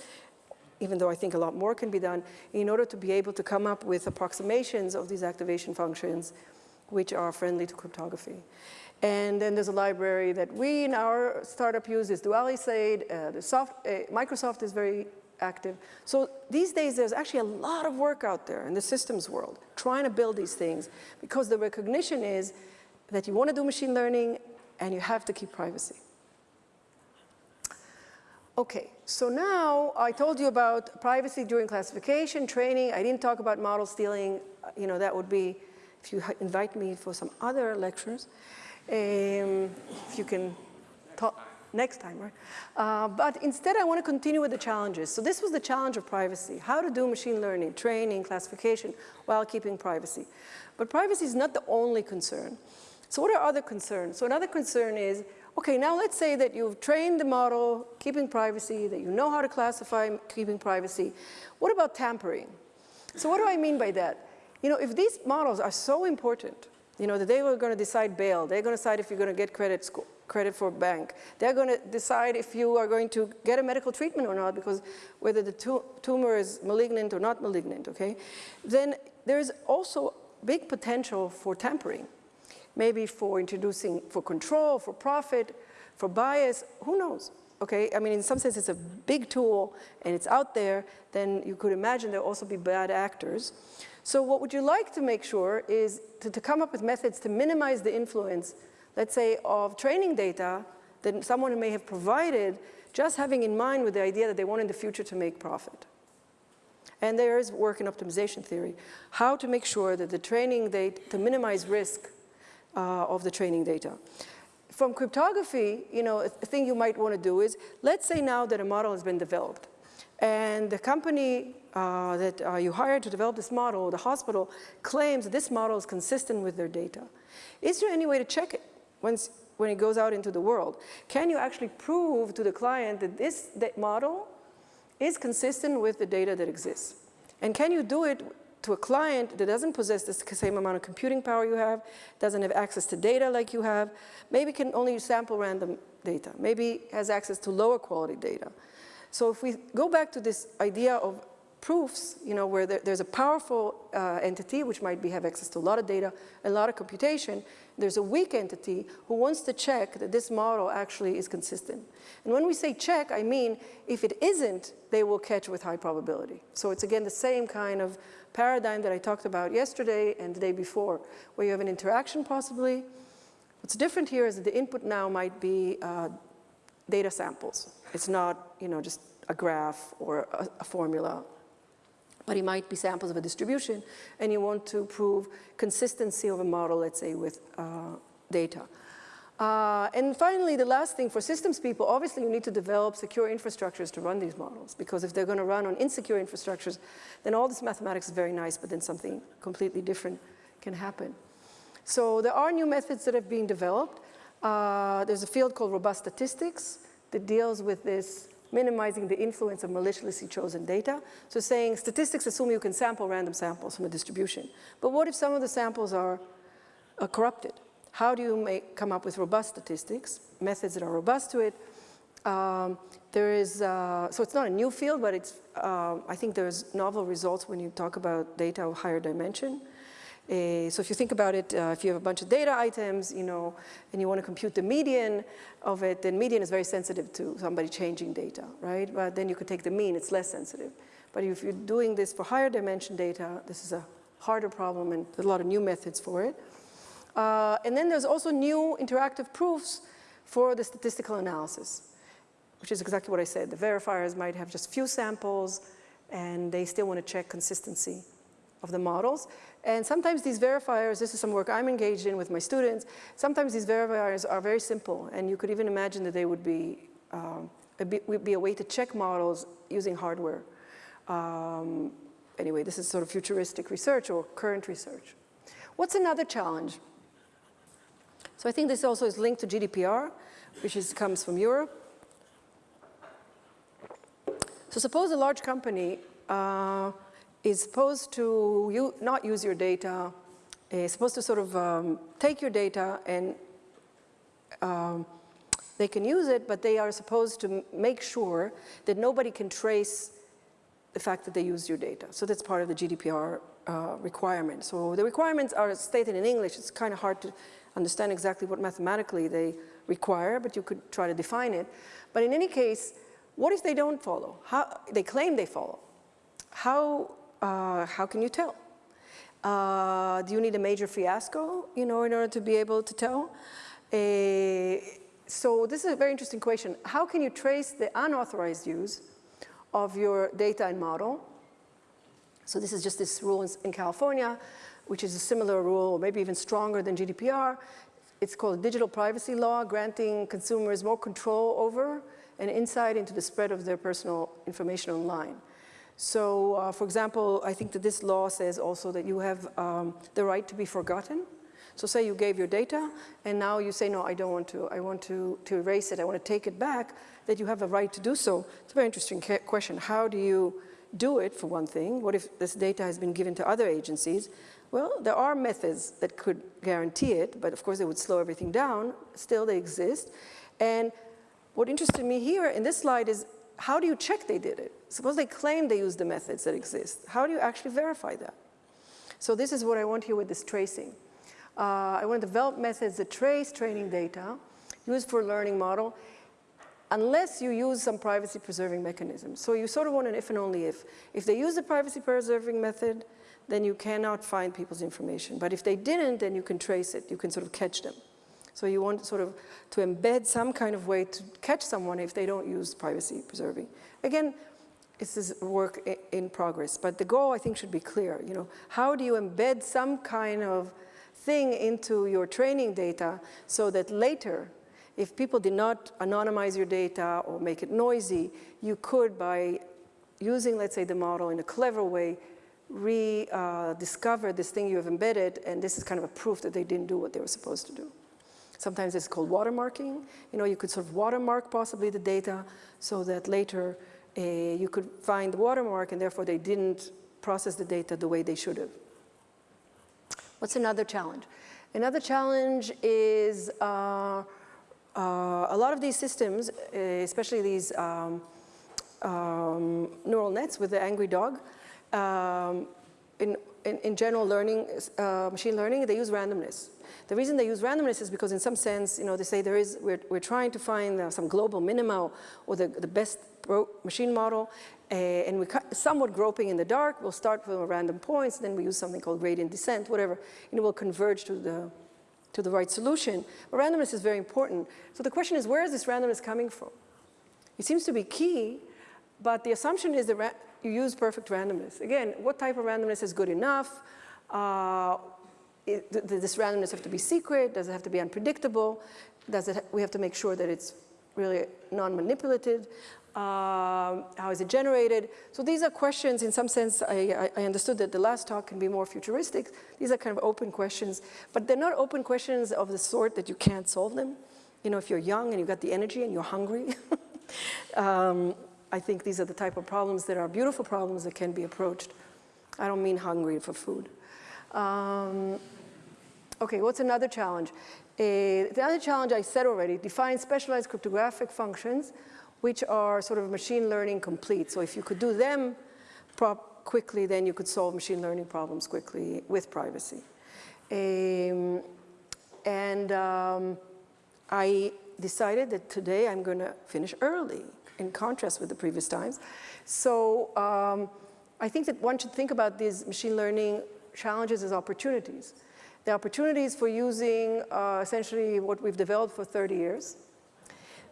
even though I think a lot more can be done, in order to be able to come up with approximations of these activation functions which are friendly to cryptography. And then there's a library that we in our startup use is DualiSade. Uh, the soft, uh, Microsoft is very active. So these days there's actually a lot of work out there in the systems world trying to build these things because the recognition is that you want to do machine learning and you have to keep privacy. Okay, so now I told you about privacy during classification, training. I didn't talk about model stealing. You know, that would be if you invite me for some other lectures. Um, if you can talk next time, right? Uh, but instead, I want to continue with the challenges. So this was the challenge of privacy, how to do machine learning, training, classification, while keeping privacy. But privacy is not the only concern. So what are other concerns? So another concern is, okay, now let's say that you've trained the model, keeping privacy, that you know how to classify keeping privacy. What about tampering? So what do I mean by that? You know, if these models are so important, you know, that they were going to decide bail. They're going to decide if you're going to get credit, score, credit for bank. They're going to decide if you are going to get a medical treatment or not because whether the tumor is malignant or not malignant, okay? Then there's also big potential for tampering. Maybe for introducing, for control, for profit, for bias, who knows? Okay, I mean, in some sense, it's a big tool and it's out there, then you could imagine there'll also be bad actors. So what would you like to make sure is to, to come up with methods to minimize the influence, let's say, of training data that someone may have provided, just having in mind with the idea that they want in the future to make profit. And there is work in optimization theory, how to make sure that the training data, to minimize risk uh, of the training data. From cryptography, you know, a thing you might want to do is, let's say now that a model has been developed, and the company uh, that uh, you hired to develop this model, the hospital, claims that this model is consistent with their data. Is there any way to check it once, when it goes out into the world? Can you actually prove to the client that this that model is consistent with the data that exists? And can you do it to a client that doesn't possess the same amount of computing power you have, doesn't have access to data like you have, maybe can only sample random data, maybe has access to lower quality data. So if we go back to this idea of proofs, you know, where there, there's a powerful uh, entity which might be, have access to a lot of data, a lot of computation, there's a weak entity who wants to check that this model actually is consistent. And when we say check, I mean if it isn't, they will catch with high probability. So it's again the same kind of paradigm that I talked about yesterday and the day before, where you have an interaction possibly. What's different here is that the input now might be uh, data samples. It's not, you know, just a graph or a, a formula but it might be samples of a distribution, and you want to prove consistency of a model, let's say, with uh, data. Uh, and finally, the last thing for systems people, obviously you need to develop secure infrastructures to run these models, because if they're going to run on insecure infrastructures, then all this mathematics is very nice, but then something completely different can happen. So there are new methods that have been developed. Uh, there's a field called robust statistics that deals with this minimizing the influence of maliciously chosen data. So saying statistics assume you can sample random samples from a distribution. But what if some of the samples are corrupted? How do you make, come up with robust statistics, methods that are robust to it? Um, there is, uh, so it's not a new field, but it's, uh, I think there's novel results when you talk about data of higher dimension. Uh, so if you think about it, uh, if you have a bunch of data items, you know, and you want to compute the median of it, then median is very sensitive to somebody changing data, right? But then you could take the mean, it's less sensitive. But if you're doing this for higher dimension data, this is a harder problem and there's a lot of new methods for it. Uh, and then there's also new interactive proofs for the statistical analysis, which is exactly what I said. The verifiers might have just few samples and they still want to check consistency of the models. And sometimes these verifiers, this is some work I'm engaged in with my students, sometimes these verifiers are very simple and you could even imagine that they would be, um, a, would be a way to check models using hardware. Um, anyway, this is sort of futuristic research or current research. What's another challenge? So I think this also is linked to GDPR, which is, comes from Europe. So suppose a large company uh, is supposed to not use your data, is supposed to sort of um, take your data and um, they can use it, but they are supposed to make sure that nobody can trace the fact that they used your data. So that's part of the GDPR uh, requirement. So the requirements are stated in English. It's kind of hard to understand exactly what mathematically they require, but you could try to define it. But in any case, what if they don't follow? How, they claim they follow. How uh, how can you tell? Uh, do you need a major fiasco, you know, in order to be able to tell? Uh, so this is a very interesting question. How can you trace the unauthorized use of your data and model? So this is just this rule in, in California, which is a similar rule, maybe even stronger than GDPR. It's called digital privacy law, granting consumers more control over and insight into the spread of their personal information online. So, uh, for example, I think that this law says also that you have um, the right to be forgotten. So say you gave your data and now you say, no, I don't want to, I want to, to erase it, I want to take it back, that you have a right to do so. It's a very interesting question. How do you do it, for one thing? What if this data has been given to other agencies? Well, there are methods that could guarantee it, but of course they would slow everything down. Still, they exist. And what interested me here in this slide is how do you check they did it? Suppose they claim they use the methods that exist. How do you actually verify that? So this is what I want here with this tracing. Uh, I want to develop methods that trace training data used for learning model unless you use some privacy preserving mechanism. So you sort of want an if and only if. If they use the privacy preserving method, then you cannot find people's information. But if they didn't, then you can trace it. You can sort of catch them. So you want sort of to embed some kind of way to catch someone if they don't use privacy preserving. Again, this is work in progress, but the goal I think should be clear. You know, how do you embed some kind of thing into your training data so that later, if people did not anonymize your data or make it noisy, you could, by using, let's say, the model in a clever way, rediscover uh, this thing you have embedded, and this is kind of a proof that they didn't do what they were supposed to do. Sometimes it's called watermarking. You know, you could sort of watermark possibly the data so that later uh, you could find the watermark and therefore they didn't process the data the way they should have. What's another challenge? Another challenge is uh, uh, a lot of these systems, uh, especially these um, um, neural nets with the angry dog, um, in, in, in, general learning, uh, machine learning, they use randomness. The reason they use randomness is because in some sense, you know, they say there is, we're, we're trying to find uh, some global minima or the, the best machine model, uh, and we're somewhat groping in the dark. We'll start from random points, then we use something called gradient descent, whatever, and it will converge to the, to the right solution. But randomness is very important. So the question is, where is this randomness coming from? It seems to be key, but the assumption is that you use perfect randomness. Again, what type of randomness is good enough? Uh, it, does this randomness have to be secret? Does it have to be unpredictable? Does it, we have to make sure that it's really non-manipulative? Uh, how is it generated? So these are questions, in some sense, I, I, understood that the last talk can be more futuristic. These are kind of open questions, but they're not open questions of the sort that you can't solve them. You know, if you're young and you've got the energy and you're hungry, um, I think these are the type of problems that are beautiful problems that can be approached. I don't mean hungry for food. Um, okay, what's another challenge? Uh, the other challenge I said already, define specialized cryptographic functions which are sort of machine learning complete. So if you could do them quickly, then you could solve machine learning problems quickly with privacy. Um, and um, I decided that today I'm going to finish early in contrast with the previous times. So um, I think that one should think about these machine learning challenges as opportunities. The opportunities for using uh, essentially what we've developed for 30 years.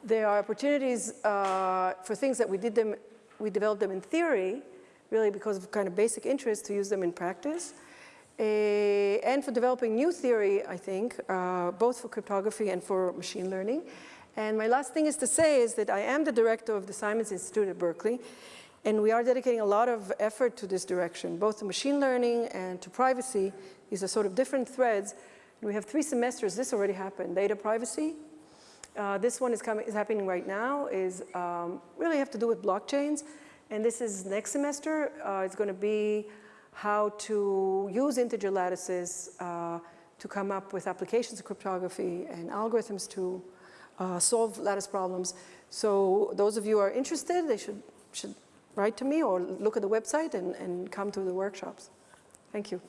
There are opportunities uh, for things that we did them, we developed them in theory, really because of kind of basic interest to use them in practice. Uh, and for developing new theory, I think, uh, both for cryptography and for machine learning. And my last thing is to say is that I am the director of the Simons Institute at Berkeley, and we are dedicating a lot of effort to this direction, both to machine learning and to privacy. These are sort of different threads. And we have three semesters, this already happened, data privacy. Uh, this one is, coming, is happening right now, is um, really have to do with blockchains. And this is next semester, uh, it's gonna be how to use integer lattices uh, to come up with applications of cryptography and algorithms to uh, solve lattice problems. So those of you who are interested, they should, should write to me or look at the website and, and come to the workshops. Thank you.